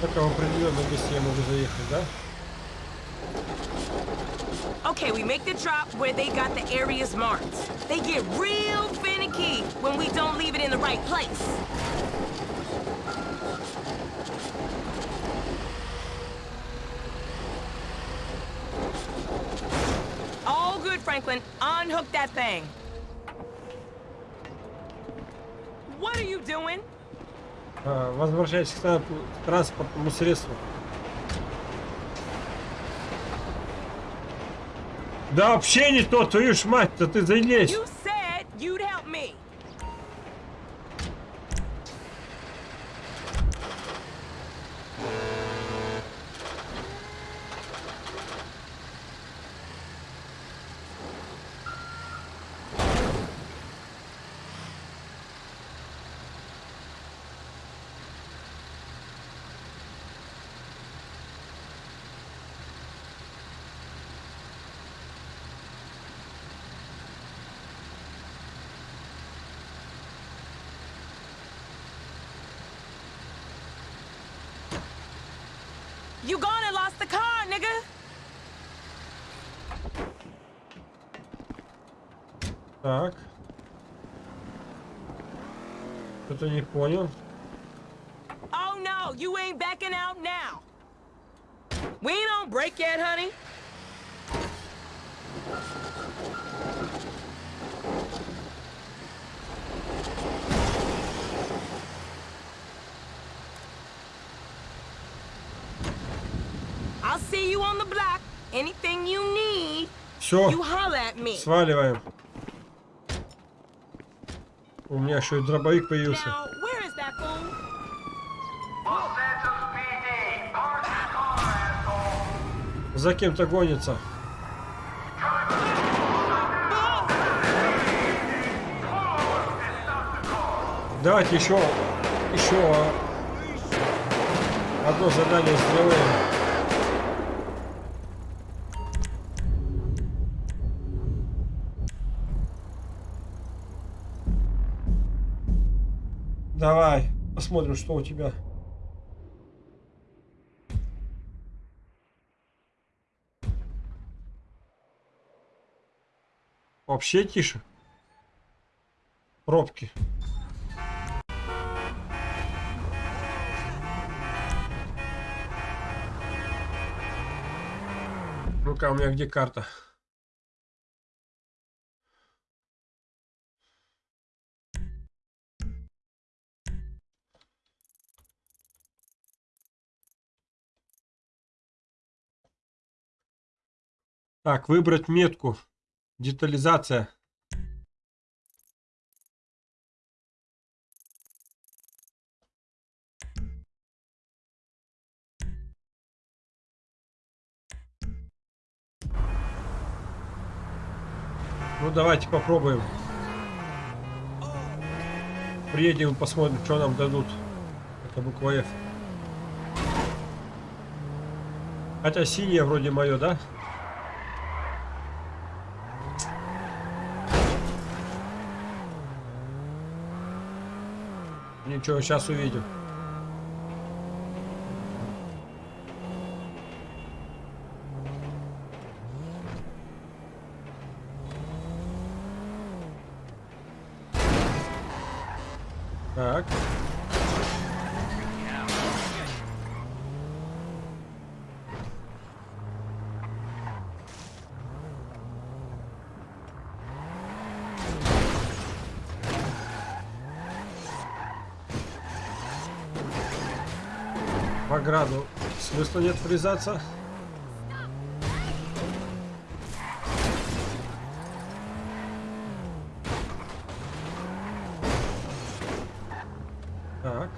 Только в определенном месте я могу заехать, да? Okay, we make the drop where they got the areas marked. They get real finicky when we don't leave it in the right place. Good, Franklin. Unhook that thing. What are you doing? А, Возвращайтесь к транс- к транспортному средству. Да вообще не то, твою ж мать-то, ты залезь. You said you'd help me. Так. Что-то не понял. Oh no, you ain't backing out now. We ain't on break yet, honey. I'll see you on the block. Anything you need, Все, you holler at me. сваливаем. У меня еще и дробовик появился. За кем-то гонится. Давайте еще, еще одно задание сделаем. Давай, посмотрим, что у тебя. Вообще тише. Пробки. Ну-ка, у меня где карта? Так, выбрать метку. Детализация. Ну давайте попробуем. Приедем, посмотрим, что нам дадут. Это буква F. Хотя синяя вроде мое, да? Ничего, сейчас увидим. Так. В ограду смысла нет врезаться. Так.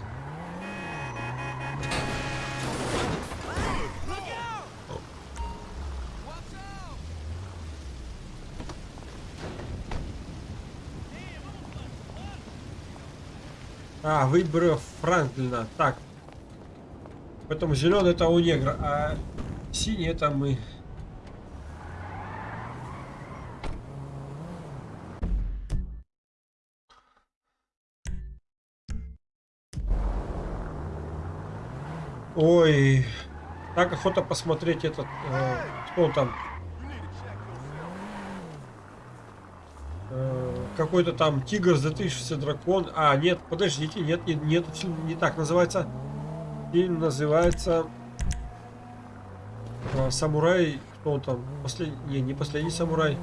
А, выборы Франклина. Так. Поэтому зеленый это у негра, а синий это мы. Ой, так охота посмотреть этот, э, кто там. Э, Какой-то там тигр, затышился дракон. А, нет, подождите, нет, нет, нет, не так называется. Фильм называется э, Самурай. Кто там? Последний. Не последний самурай.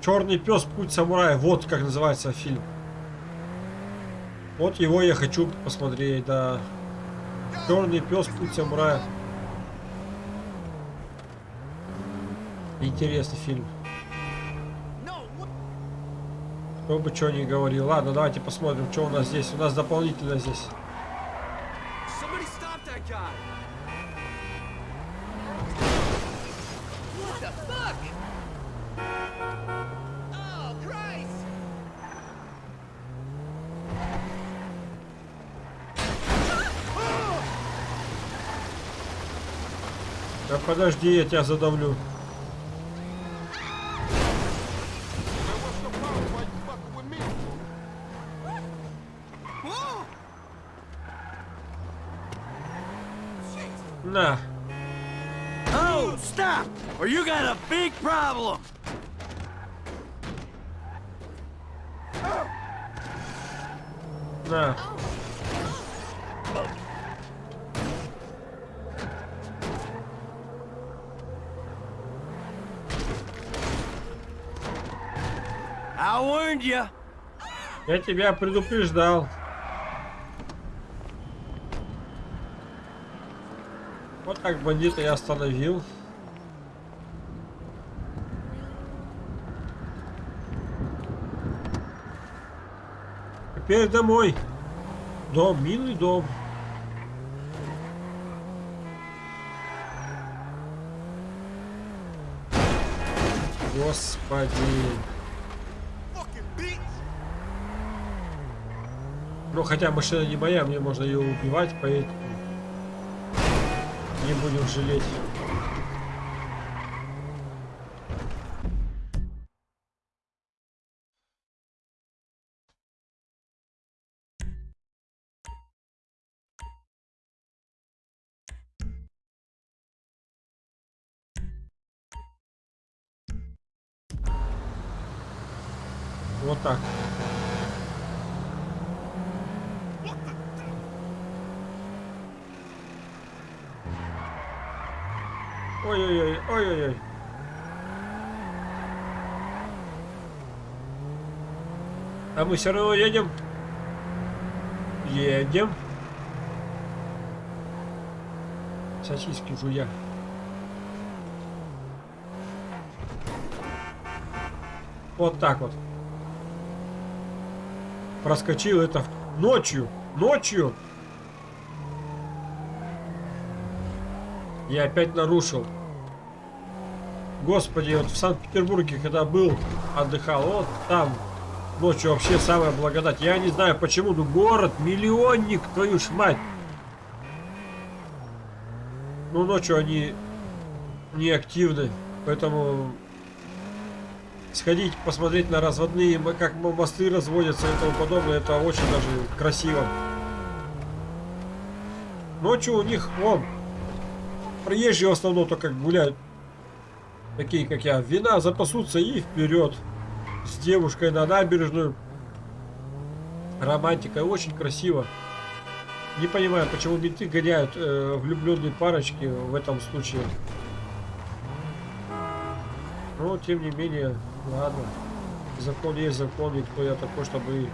Черный пес, путь самурая. Вот как называется фильм. Вот его я хочу посмотреть, да. Черный пес, путь самурая. Интересный фильм. Кто бы что ни говорил. Ладно, давайте посмотрим, что у нас здесь. У нас дополнительно здесь. Oh! Да подожди, я тебя задавлю. На. Oh, stop! Or you got a big problem! На. I warned you. Я тебя предупреждал. Вот так бандита я остановил. Теперь домой. Дом, милый дом. Господи. Ну, хотя машина не моя, мне можно ее убивать, поэтому не будем жалеть. Мы все равно едем. Едем. Сосиски жуя. Вот так вот. Проскочил это ночью. Ночью. Я опять нарушил. Господи, вот в Санкт-Петербурге, когда был, отдыхал, вот там ночью вообще самая благодать. Я не знаю почему, но город, миллионник, твою ж мать. Ну, ночью они не активны, поэтому сходить, посмотреть на разводные, как мосты разводятся и тому подобное, это очень даже красиво. Ночью у них, вон, Приезжие в основном только гуляют. Такие, как я. Вина запасутся и вперед. С девушкой на набережную. Романтика. Очень красиво. Не понимаю, почему менты гоняют э, влюбленные парочки в этом случае. Но, тем не менее, ладно. Закон есть закон, и кто я такой, чтобы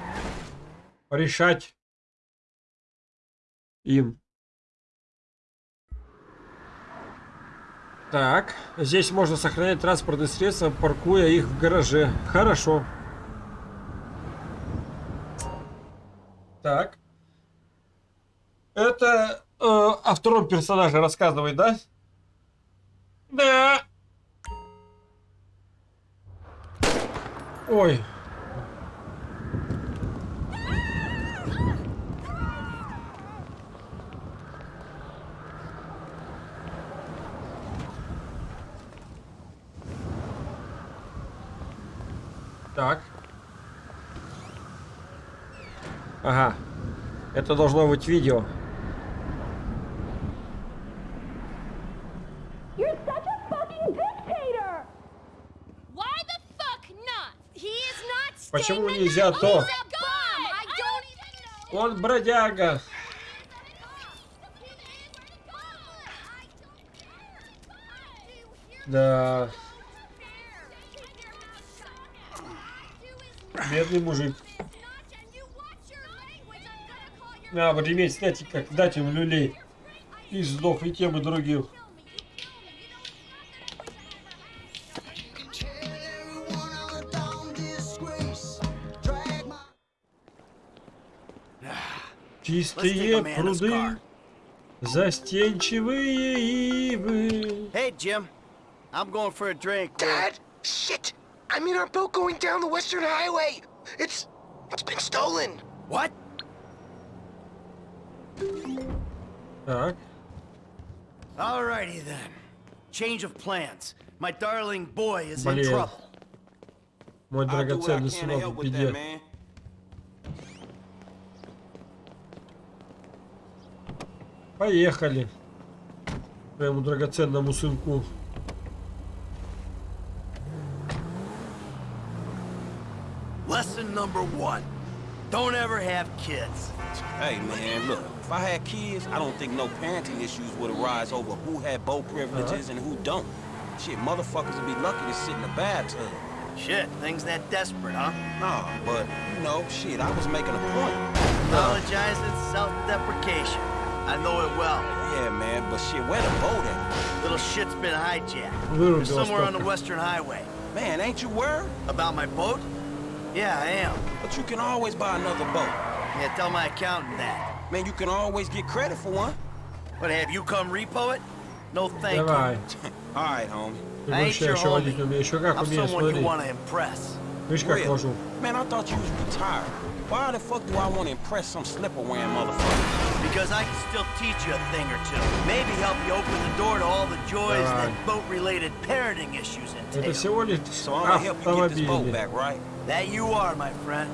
решать им. Так, здесь можно сохранять транспортные средства, паркуя их в гараже. Хорошо. Так. Это э, о втором персонаже рассказывает, да? Да. Ой. Так. Ага. Это должно быть видео. Почему нельзя то? Он бродяга. Да. Бедный мужик. А, вот иметь, знаете, как дать ему люлей. И сдох, и тем, и другим. Чистые пруды, застенчивые ивы. Hey, Jim. I'm going for a drink. Dad, shit! I'm in our boat going down the Western Highway. It's it's been stolen. What? Так. Alrighty then. Change of plans. My darling boy is in Блин. trouble. Мой I'll do what I драгоценный can to сынок help в with that, беде. man. Поехали. Своему драгоценному сынку. number one. Don't ever have kids. Hey, man, look. If I had kids, I don't think no parenting issues would arise over who had boat privileges uh -huh. and who don't. Shit, motherfuckers would be lucky to sit in a bathtub. Shit, things that desperate, huh? Nah, but, you know, shit, I was making a point. Apologize, it's self-deprecation. I know it well. Yeah, man, but shit, where the boat at? Little shit's been hijacked. Little somewhere on the Western Highway. Man, ain't you worried? About my boat? Yeah, I am. But you can always buy another boat. Yeah, tell my accountant that. Man, you can always get credit for one. But have you come repo it? No thank Давай. you. All right, homie. Ты I ain't вообще your еще водить homie. не умеешь. Еще как I'm умеешь, someone you смотри. want to impress. Видишь, как Really? вожу. Man, I thought you was retired. Why the fuck do I want to impress some slipper-wearing motherfucker? Because I can still teach you a thing or two. Maybe help you open the door to all the joys Давай. that boat-related parenting issues Это entail. всего лишь So I'm gonna help you get this boat автомобили. back, right? That you are, my friend.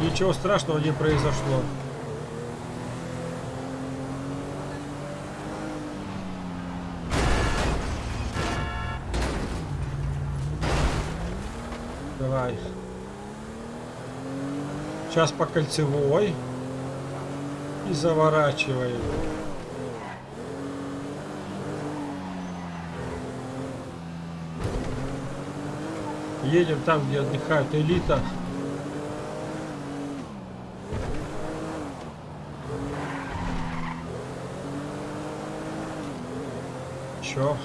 Ничего страшного не произошло. Давай. Сейчас по кольцевой. И заворачиваем. Едем там, где отдыхает элита. Чё?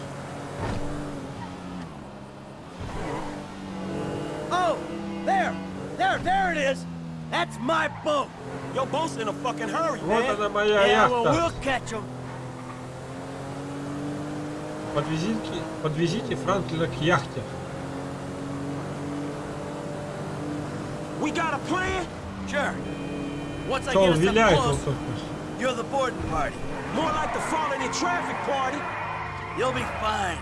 Oh, there, there, there it is. That's my boat. Your boat's in a fucking hurry, Вот man. она моя Yeah, well, яхта. we'll catch 'em. Подвезите, подвезите Франклина к яхте. We got a plan? Sure. Once I get us up close, you're the boarding party. More like the falling in traffic party. You'll be fine.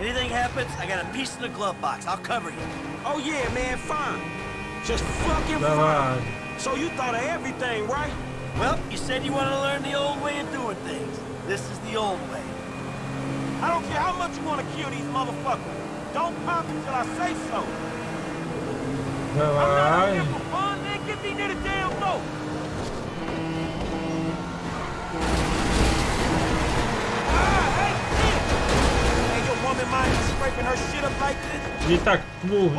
Anything happens, I got a piece in the glove box. I'll cover you. Oh yeah, man, fine. Just fucking fine. So you thought of everything, right? Well, you said you want to learn the old way of doing things. This is the old way. I don't care how much you want to kill these motherfuckers. Don't pop until I say so. Давай. for fun, man. Get me near the damn boat. Ah, hey, shit! Hey, your woman mind you scraping her shit up like this? Не так пнул в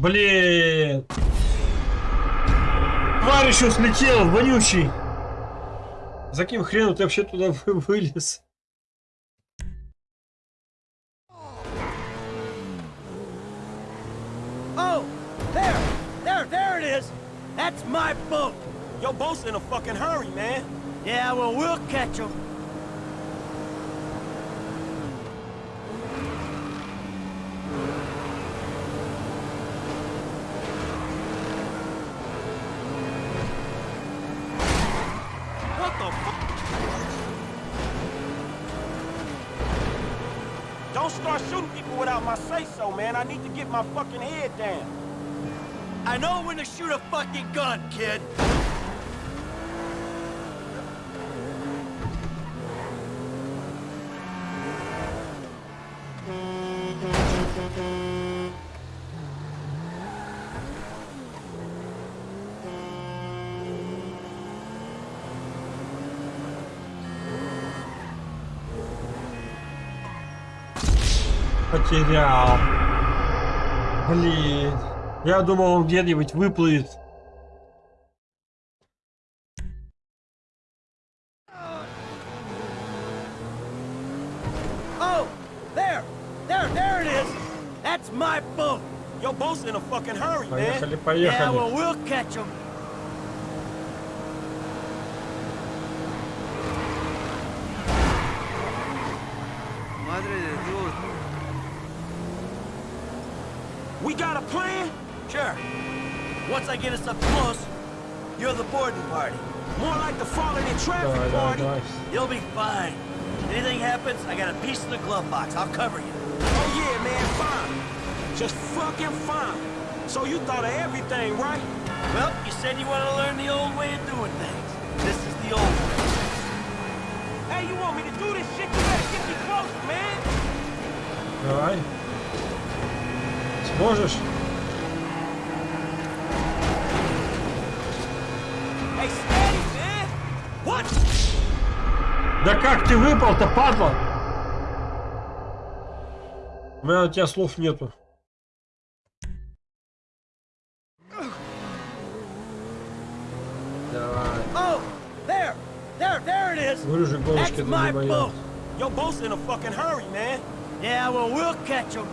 Блин. Тварь еще слетел, вонючий. За каким хреном ты вообще туда вы- вылез? Oh, there, there, there it is. That's my boat. Your boat's in a fucking hurry, man. Yeah, well, we'll catch him. my fucking head down. I know when to shoot a fucking gun, kid. Потерял. Блин. Я думал, он где-нибудь выплывет. Oh, there, there, there it is. That's my boat. Your boat's in a fucking hurry, man. Поехали, Yeah, well, поехали. we'll catch him. We got a plan? Sure. Once I get us up close, you're the boarding party. More like the falling in traffic oh, party. Nice. You'll be fine. If anything happens, I got a piece in the glove box. I'll cover you. Oh yeah, man, fine. Just fucking fine. So you thought of everything, right? Well, you said you want to learn the old way of doing things. This is the old way. Hey, you want me to do this shit? You better get me close, man. All right. Сможешь? Hey, steady, man. What? Да как ты выпал-то, падла? У меня у тебя слов нету. Давай. Oh, there, there, there it is. Говорю же, голышки That's my это boat. Your boat's in a fucking hurry, man. Yeah, well, we'll catch him.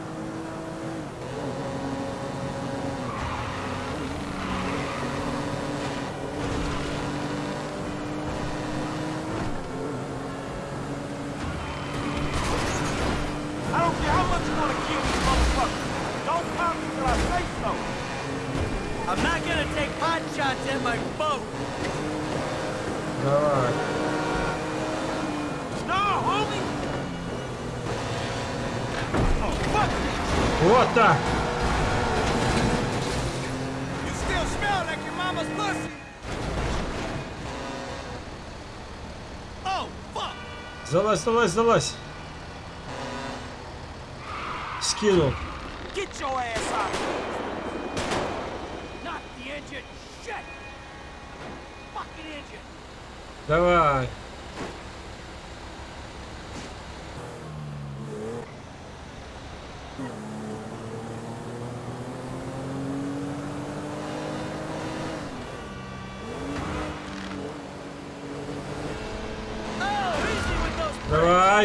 I don't care how much you want to kill these motherfuckers. Don't pop me till I say so. I'm not gonna take pot shots at my boat. Давай. No, homie. Oh, fuck. Вот так. You still smell like your mama's pussy. Oh, fuck. Залазь, залазь. Скинул. Get your ass out of here. Not the engine. Shit. Fucking engine. Давай. Oh, easy with those. Давай, залазь дальше. Get the jump on him, Frank. Ой-ой-ой-ой-ой. Hey, shoot this motherfucker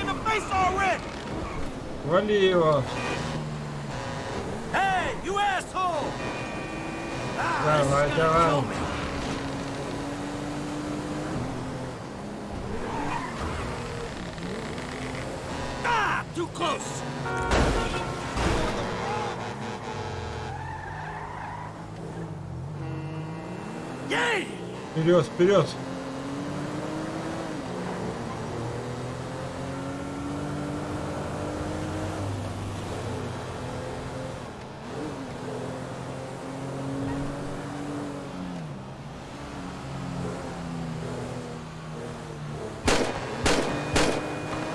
in the face already. Вали его. Hey, you asshole. Ah, Давай, this is gonna давай. kill me. Ah, too close. Вперед, вперед.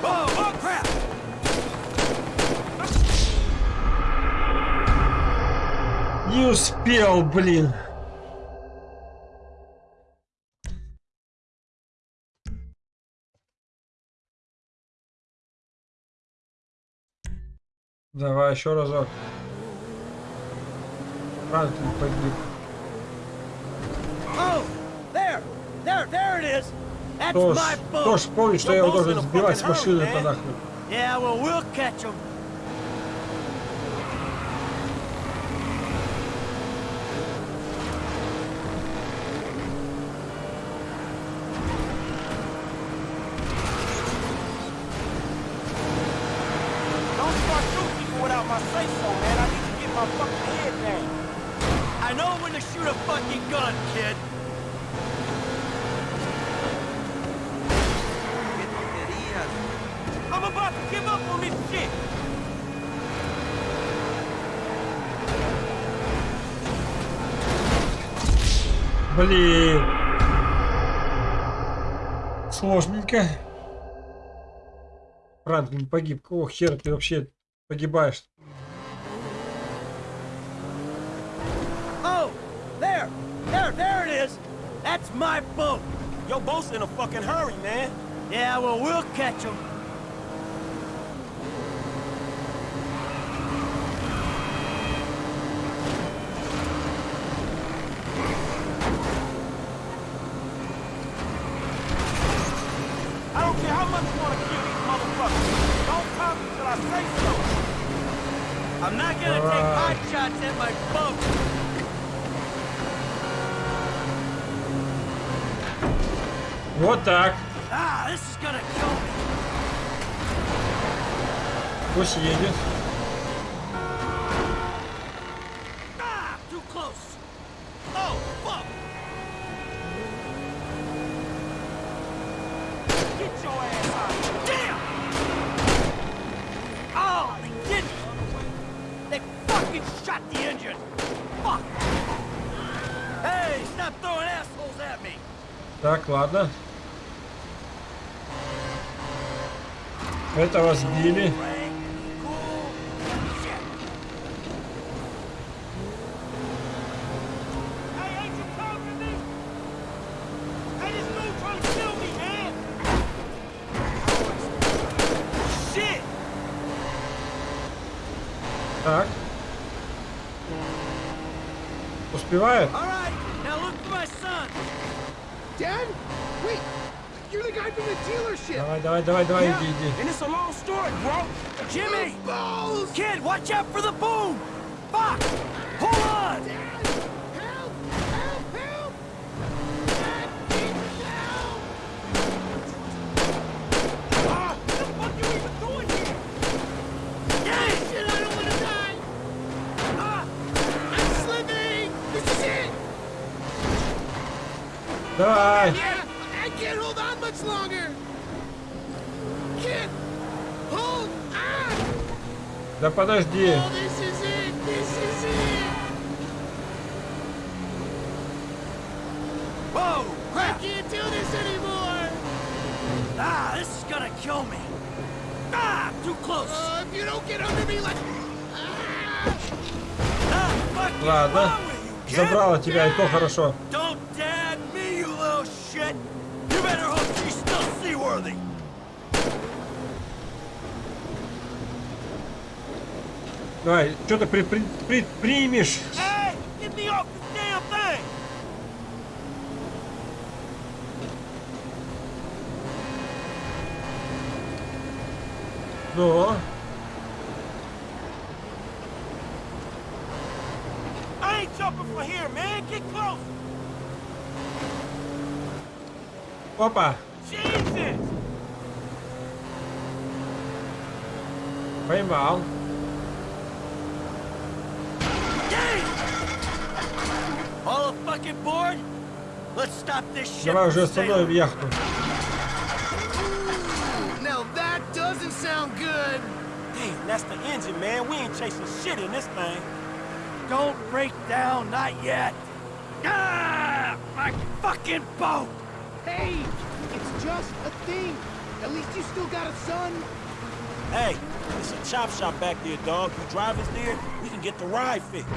Oh, oh crap! Успел, блин. Давай еще разок. Франклин погиб. Oh, Кто ж, my boat. кто ж помнит, что я его должен сбивать с машины-то нахуй. Yeah, well, we'll catch him. Франклин погиб. Какого хера ты вообще погибаешь? Oh, there, there, there it is. That's my boat. Your boat's in a fucking hurry, man. Yeah, well, we'll catch him. I don't care how much you want to kill these motherfuckers. Don't come until I say so. I'm not gonna take pot shots at my boat. Вот так. Ah, this is gonna kill me. Пусть едет. Ah, too close. Oh, fuck. Get your ass out of here. Damn! Oh, they didn't! They fucking shot the engine! Fuck! Hey, stop throwing assholes at me! Так, ладно. Этого сбили. Hey, ain't you talking to me? Hey, this dude trying to kill me, man. Shit! Так. Успевает? Давай, давай, давай, давай, watch out for the Да подожди. Oh, this is it. This is it. Whoa! I can't do this anymore. Ah, this is gonna kill me! Ah, too close! Uh, if you don't get under me like... Ah, fuck you! Ладно. Забрала тебя, и то хорошо. Don't dad me, you little shit! You better hope she's still seaworthy! Давай, что ты при, при, предпримешь? Ну, I Давай from уже остановим sailing. яхту. Now that doesn't sound good. Damn, that's the engine, man. We ain't chasing shit in this thing. Don't break down, not yet! Ah! My fucking boat! Hey, it's just a thing. At least you still got a son. Hey, it's a chop shop back there, dog. You drive us there, we can get the ride fixed.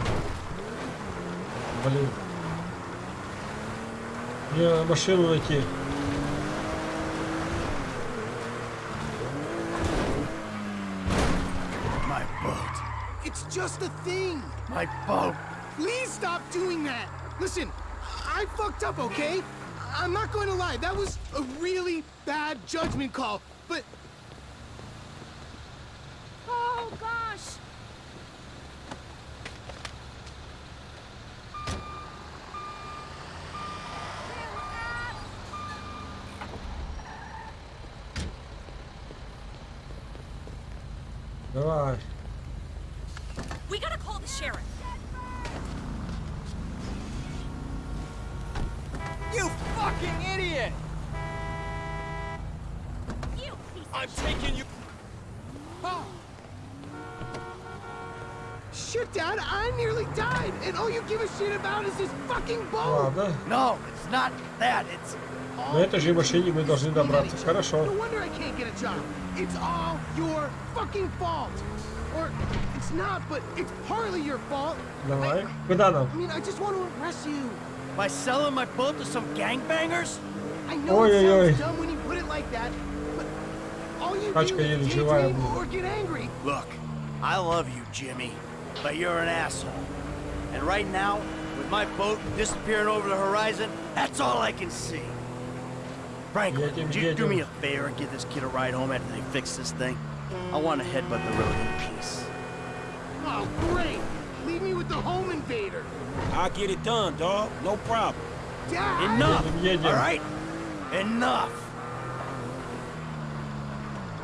блин. Мне надо машину найти. My boat. It's just a thing. My boat. Please stop doing that. Listen, I fucked up, okay? I'm not going to lie. That was a really bad judgment call. But give a shit about is this fucking boat. Ладно. No, it's not that. It's На этой же машине мы должны добраться. No Хорошо. wonder I can't get a job. It's all your fucking fault. Or it's not, but it's partly your fault. Давай. Куда нам? I mean, I just want to impress you. by selling my boat to some gangbangers. I know Ой, it ой, ой. sounds dumb when you put it like that, but all you Тачка do еле is живая daydream была. or get angry. Look, I love you, Jimmy, but you're an asshole. And right now, with my boat disappearing over the horizon, that's all I can see. Franklin, would you do me a favor and give this kid a ride home after they fix this thing? I want to headbutt the road in peace. Oh, great! Leave me with the home invader! I'll get it done, dog. No problem. Dad. Enough! All right? Enough!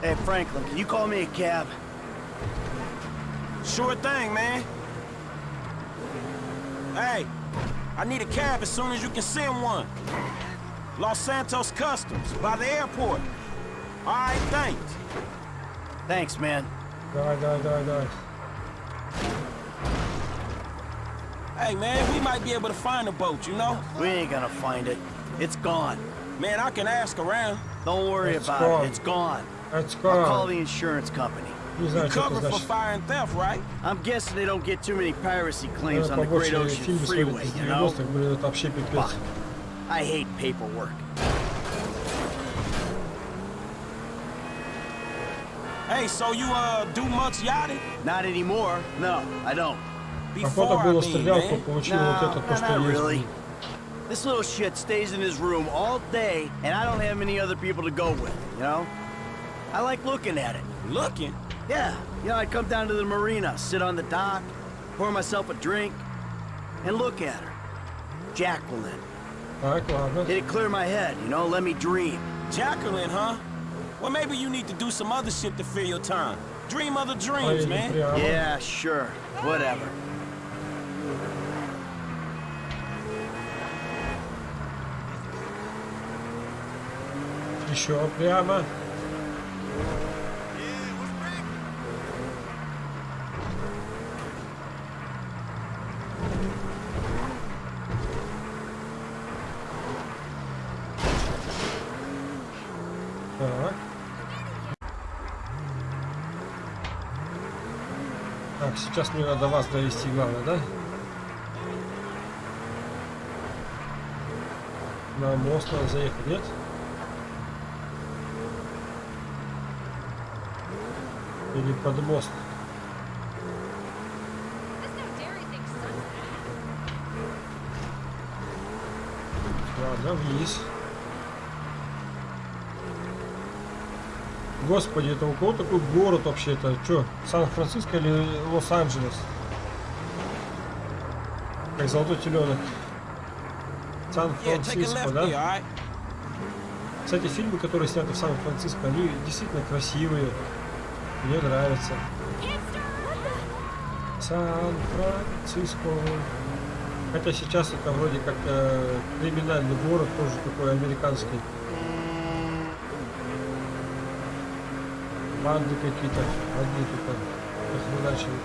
Hey, Franklin, can you call me a cab? Sure thing, man. Hey, I need a cab as soon as you can send one. Los Santos Customs, by the airport. All right, thanks. Thanks, man. Die, die, die, die. Hey, man, we might be able to find a boat, you know? We ain't gonna find it. It's gone. Man, I can ask around. Don't worry it's about gone. it. It's gone. It's gone. I'll call the insurance company. You cover for fire and theft, right? I'm guessing they don't get too many piracy claims on the Great Ocean Freeway, you know? Bah, I hate paperwork. Hey, so you uh do much yachting? Not anymore. No, I don't. Before I mean, man. No, no, not really. This little shit stays in his room all day, and I don't have many other people to go with, you know? I like looking at it. Looking? Yeah, you know, I'd come down to the marina, sit on the dock, pour myself a drink, and look at her. Jacqueline. Так, ладно. It'd clear my head, you know, let me dream. Jacqueline, huh? Well, maybe you need to do some other shit to fill your time. Dream other dreams, Поедем man. прямо. Yeah, sure. Whatever. Еще прямо. Сейчас мне надо вас довести, главное, да? На мост надо заехать, нет? Или под мост? Ладно, вниз. Господи, это у кого такой город вообще? Это что, Сан-Франциско или Лос-Анджелес? Как золотой теленок. Сан-Франциско, да? Кстати, фильмы, которые сняты в Сан-Франциско, они действительно красивые. Мне нравятся. Сан-Франциско. Хотя сейчас это вроде как э, криминальный город, тоже такой американский. Банды какие-то, одни тут охреначивают.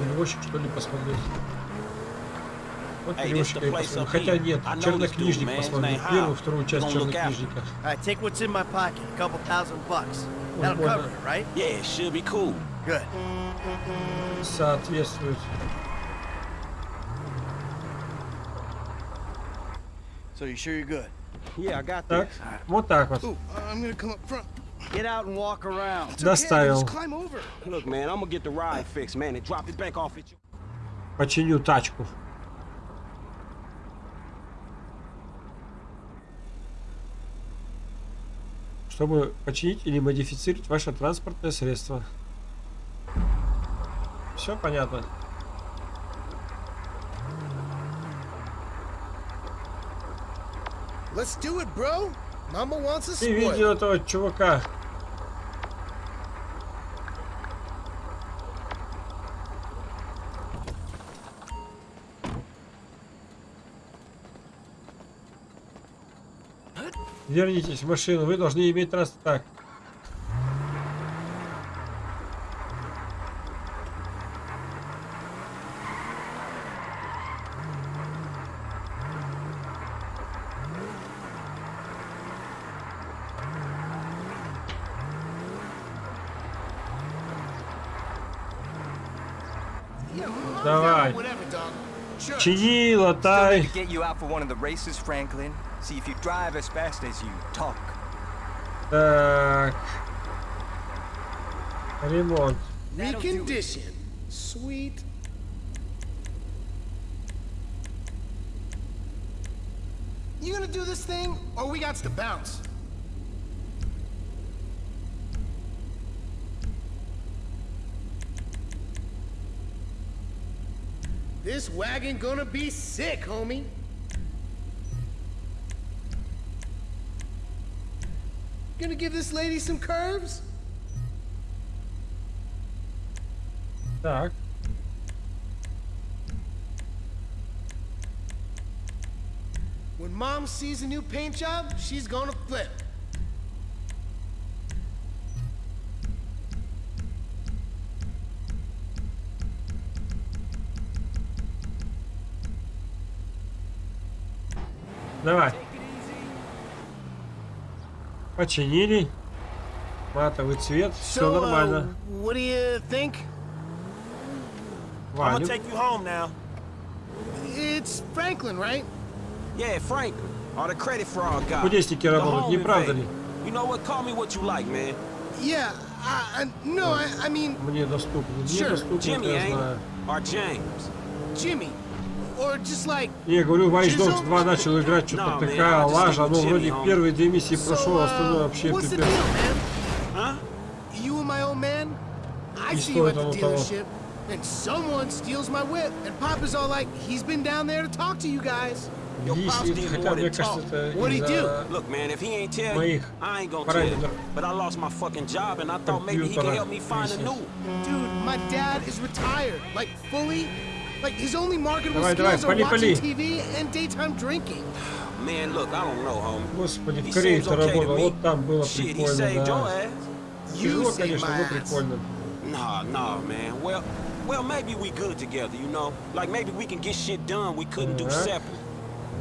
Перевозчик что ли посмотреть? Вот place посмотрим. up Хотя нет, чернокнижник name Первую, вторую часть чернокнижника. All right, take what's in my pocket. A couple thousand bucks. That'll Прикольно. cover it, right? Yeah, it should be cool. Good. Соответствует. So you sure you're good? Yeah, I got Так, вот так вот. Ooh, I'm gonna come up front. Get out and walk around. Доставил. just climb over. Look, man, I'm gonna get the ride fixed, man, and drop it back off at you. Починю тачку. Чтобы починить или модифицировать ваше транспортное средство. Все понятно. Let's do it, bro. Mama wants a Ты видел этого чувака? Вернитесь в машину, вы должны иметь транс... Так. Sure. Чини, Still латай. need to get you out for one of the races, Franklin. See if you drive as fast as you talk. Так. Ремонт. Recondition. Sweet. You gonna do this thing, or we got to bounce? This wagon gonna be sick, homie. Gonna give this lady some curves? Так. When mom sees a new paint job, she's gonna flip. Починили. Матовый цвет. Все So, uh, нормально. what do you think? I'm gonna Валим. take you home now. It's Franklin, right? Yeah, Franklin. Or the credit fraud guy. Кудесники The работают, home не правда invader. ли? You know what? Call me what you like, man. Yeah, I, I, no, I, I mean, Мне доступно. Мне Sure, доступно, Jimmy, это я ain't знаю. it? Or James. Jimmy. Or just like, Я говорю, Watch Dogs 2 начал играть, что-то No, man, такая I just лажа, stick но with вроде Jimmy, первые две миссии so, прошел, остальное uh, вообще what's the пипец. deal, man? Huh? You and my old man? I Не see you at стоит the оно того. dealership, and someone steals my whip, and Papa's all like, he's been down there to talk to you guys. Your pops Висит, did хотя more мне than кажется, talk. это What'd he из-за Look, man, if he ain't tell you, моих I ain't gonna tell you. параметров But I lost my fucking job, and I thought maybe he could компьютера help me find a висит. new. Dude, my dad is retired, like fully. Like his only marketable Давай, давай, skills are пали, watching пали. TV and daytime drinking. Man, look, I don't know, homie. Господи, He в Корее seems ты okay to работал, me. вот там было Shit, he прикольно, saved your да. ass. You Тяжело, saved конечно, my но ass. прикольно. Nah, nah, man. Well, well, maybe we good together, you know? Like maybe we can get shit done we couldn't do Так. separate.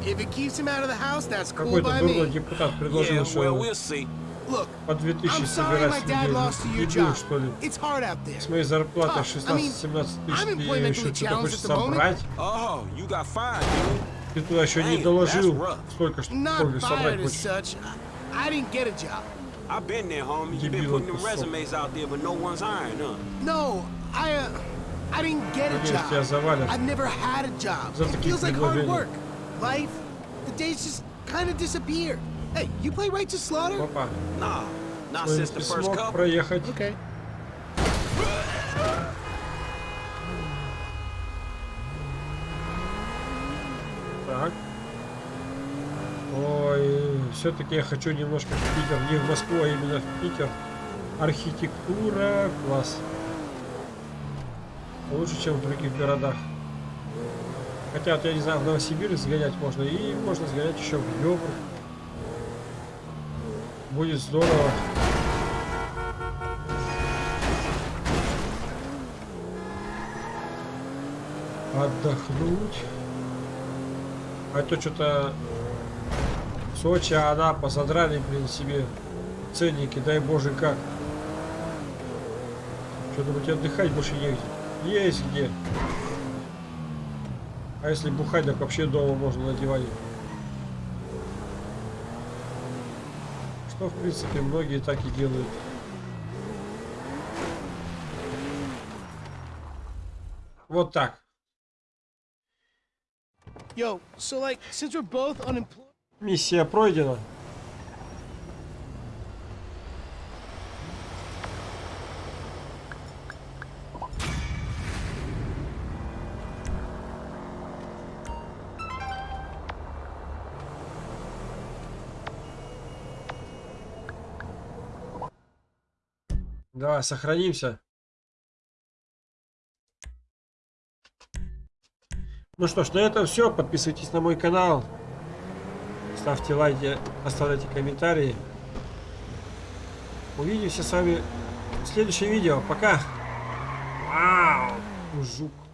If it keeps him out of the house, that's cool Какой-то by дурной me. депутат предложил, Yeah, что well, we'll see. Look, по 2000 I'm sorry my собирать dad людей. lost to your Дебил, job. что ли? It's hard out there. С моей зарплатой Tough. I mean, 16-17 тысяч I'm ты employmentally еще что-то challenged хочешь at the moment. собрать? Oh, you got fired, dude. Ты туда еще не Damn, доложил, that's rough. сколько что Not сколько собрать fired as хочешь. such. I, I didn't get a job. I've been there, homie. you been Дебилов putting them кусок. resumes out there, but no one's hiring, huh? No, I, uh, I didn't get a Надеюсь, тебя job. завалят. I've never had a job. За It такие feels like hard предложения. work. Life, the days just kind of disappear. Hey, you play Slaughter? Опа. Nah, not since the first проехать. Okay. Так. Ой, все-таки я хочу немножко в Питер. Не в Москву, а именно в Питер. Архитектура, класс. Лучше, чем в других городах. Хотя, вот, я не знаю, в Новосибирск сгонять можно. И можно сгонять еще в Йовр. Будет здорово. Отдохнуть. А то что-то Сочи, Анапа задрали, блин, себе ценники, дай боже как. Что думаете, отдыхать больше негде? Есть где. А если бухать, так вообще дома можно на диване. Что, в принципе, многие так и делают. Вот так. Миссия пройдена. Давай, сохранимся. Ну что ж, на этом все. Подписывайтесь на мой канал. Ставьте лайки, оставляйте комментарии. Увидимся с вами в следующем видео. Пока. Вау, жук.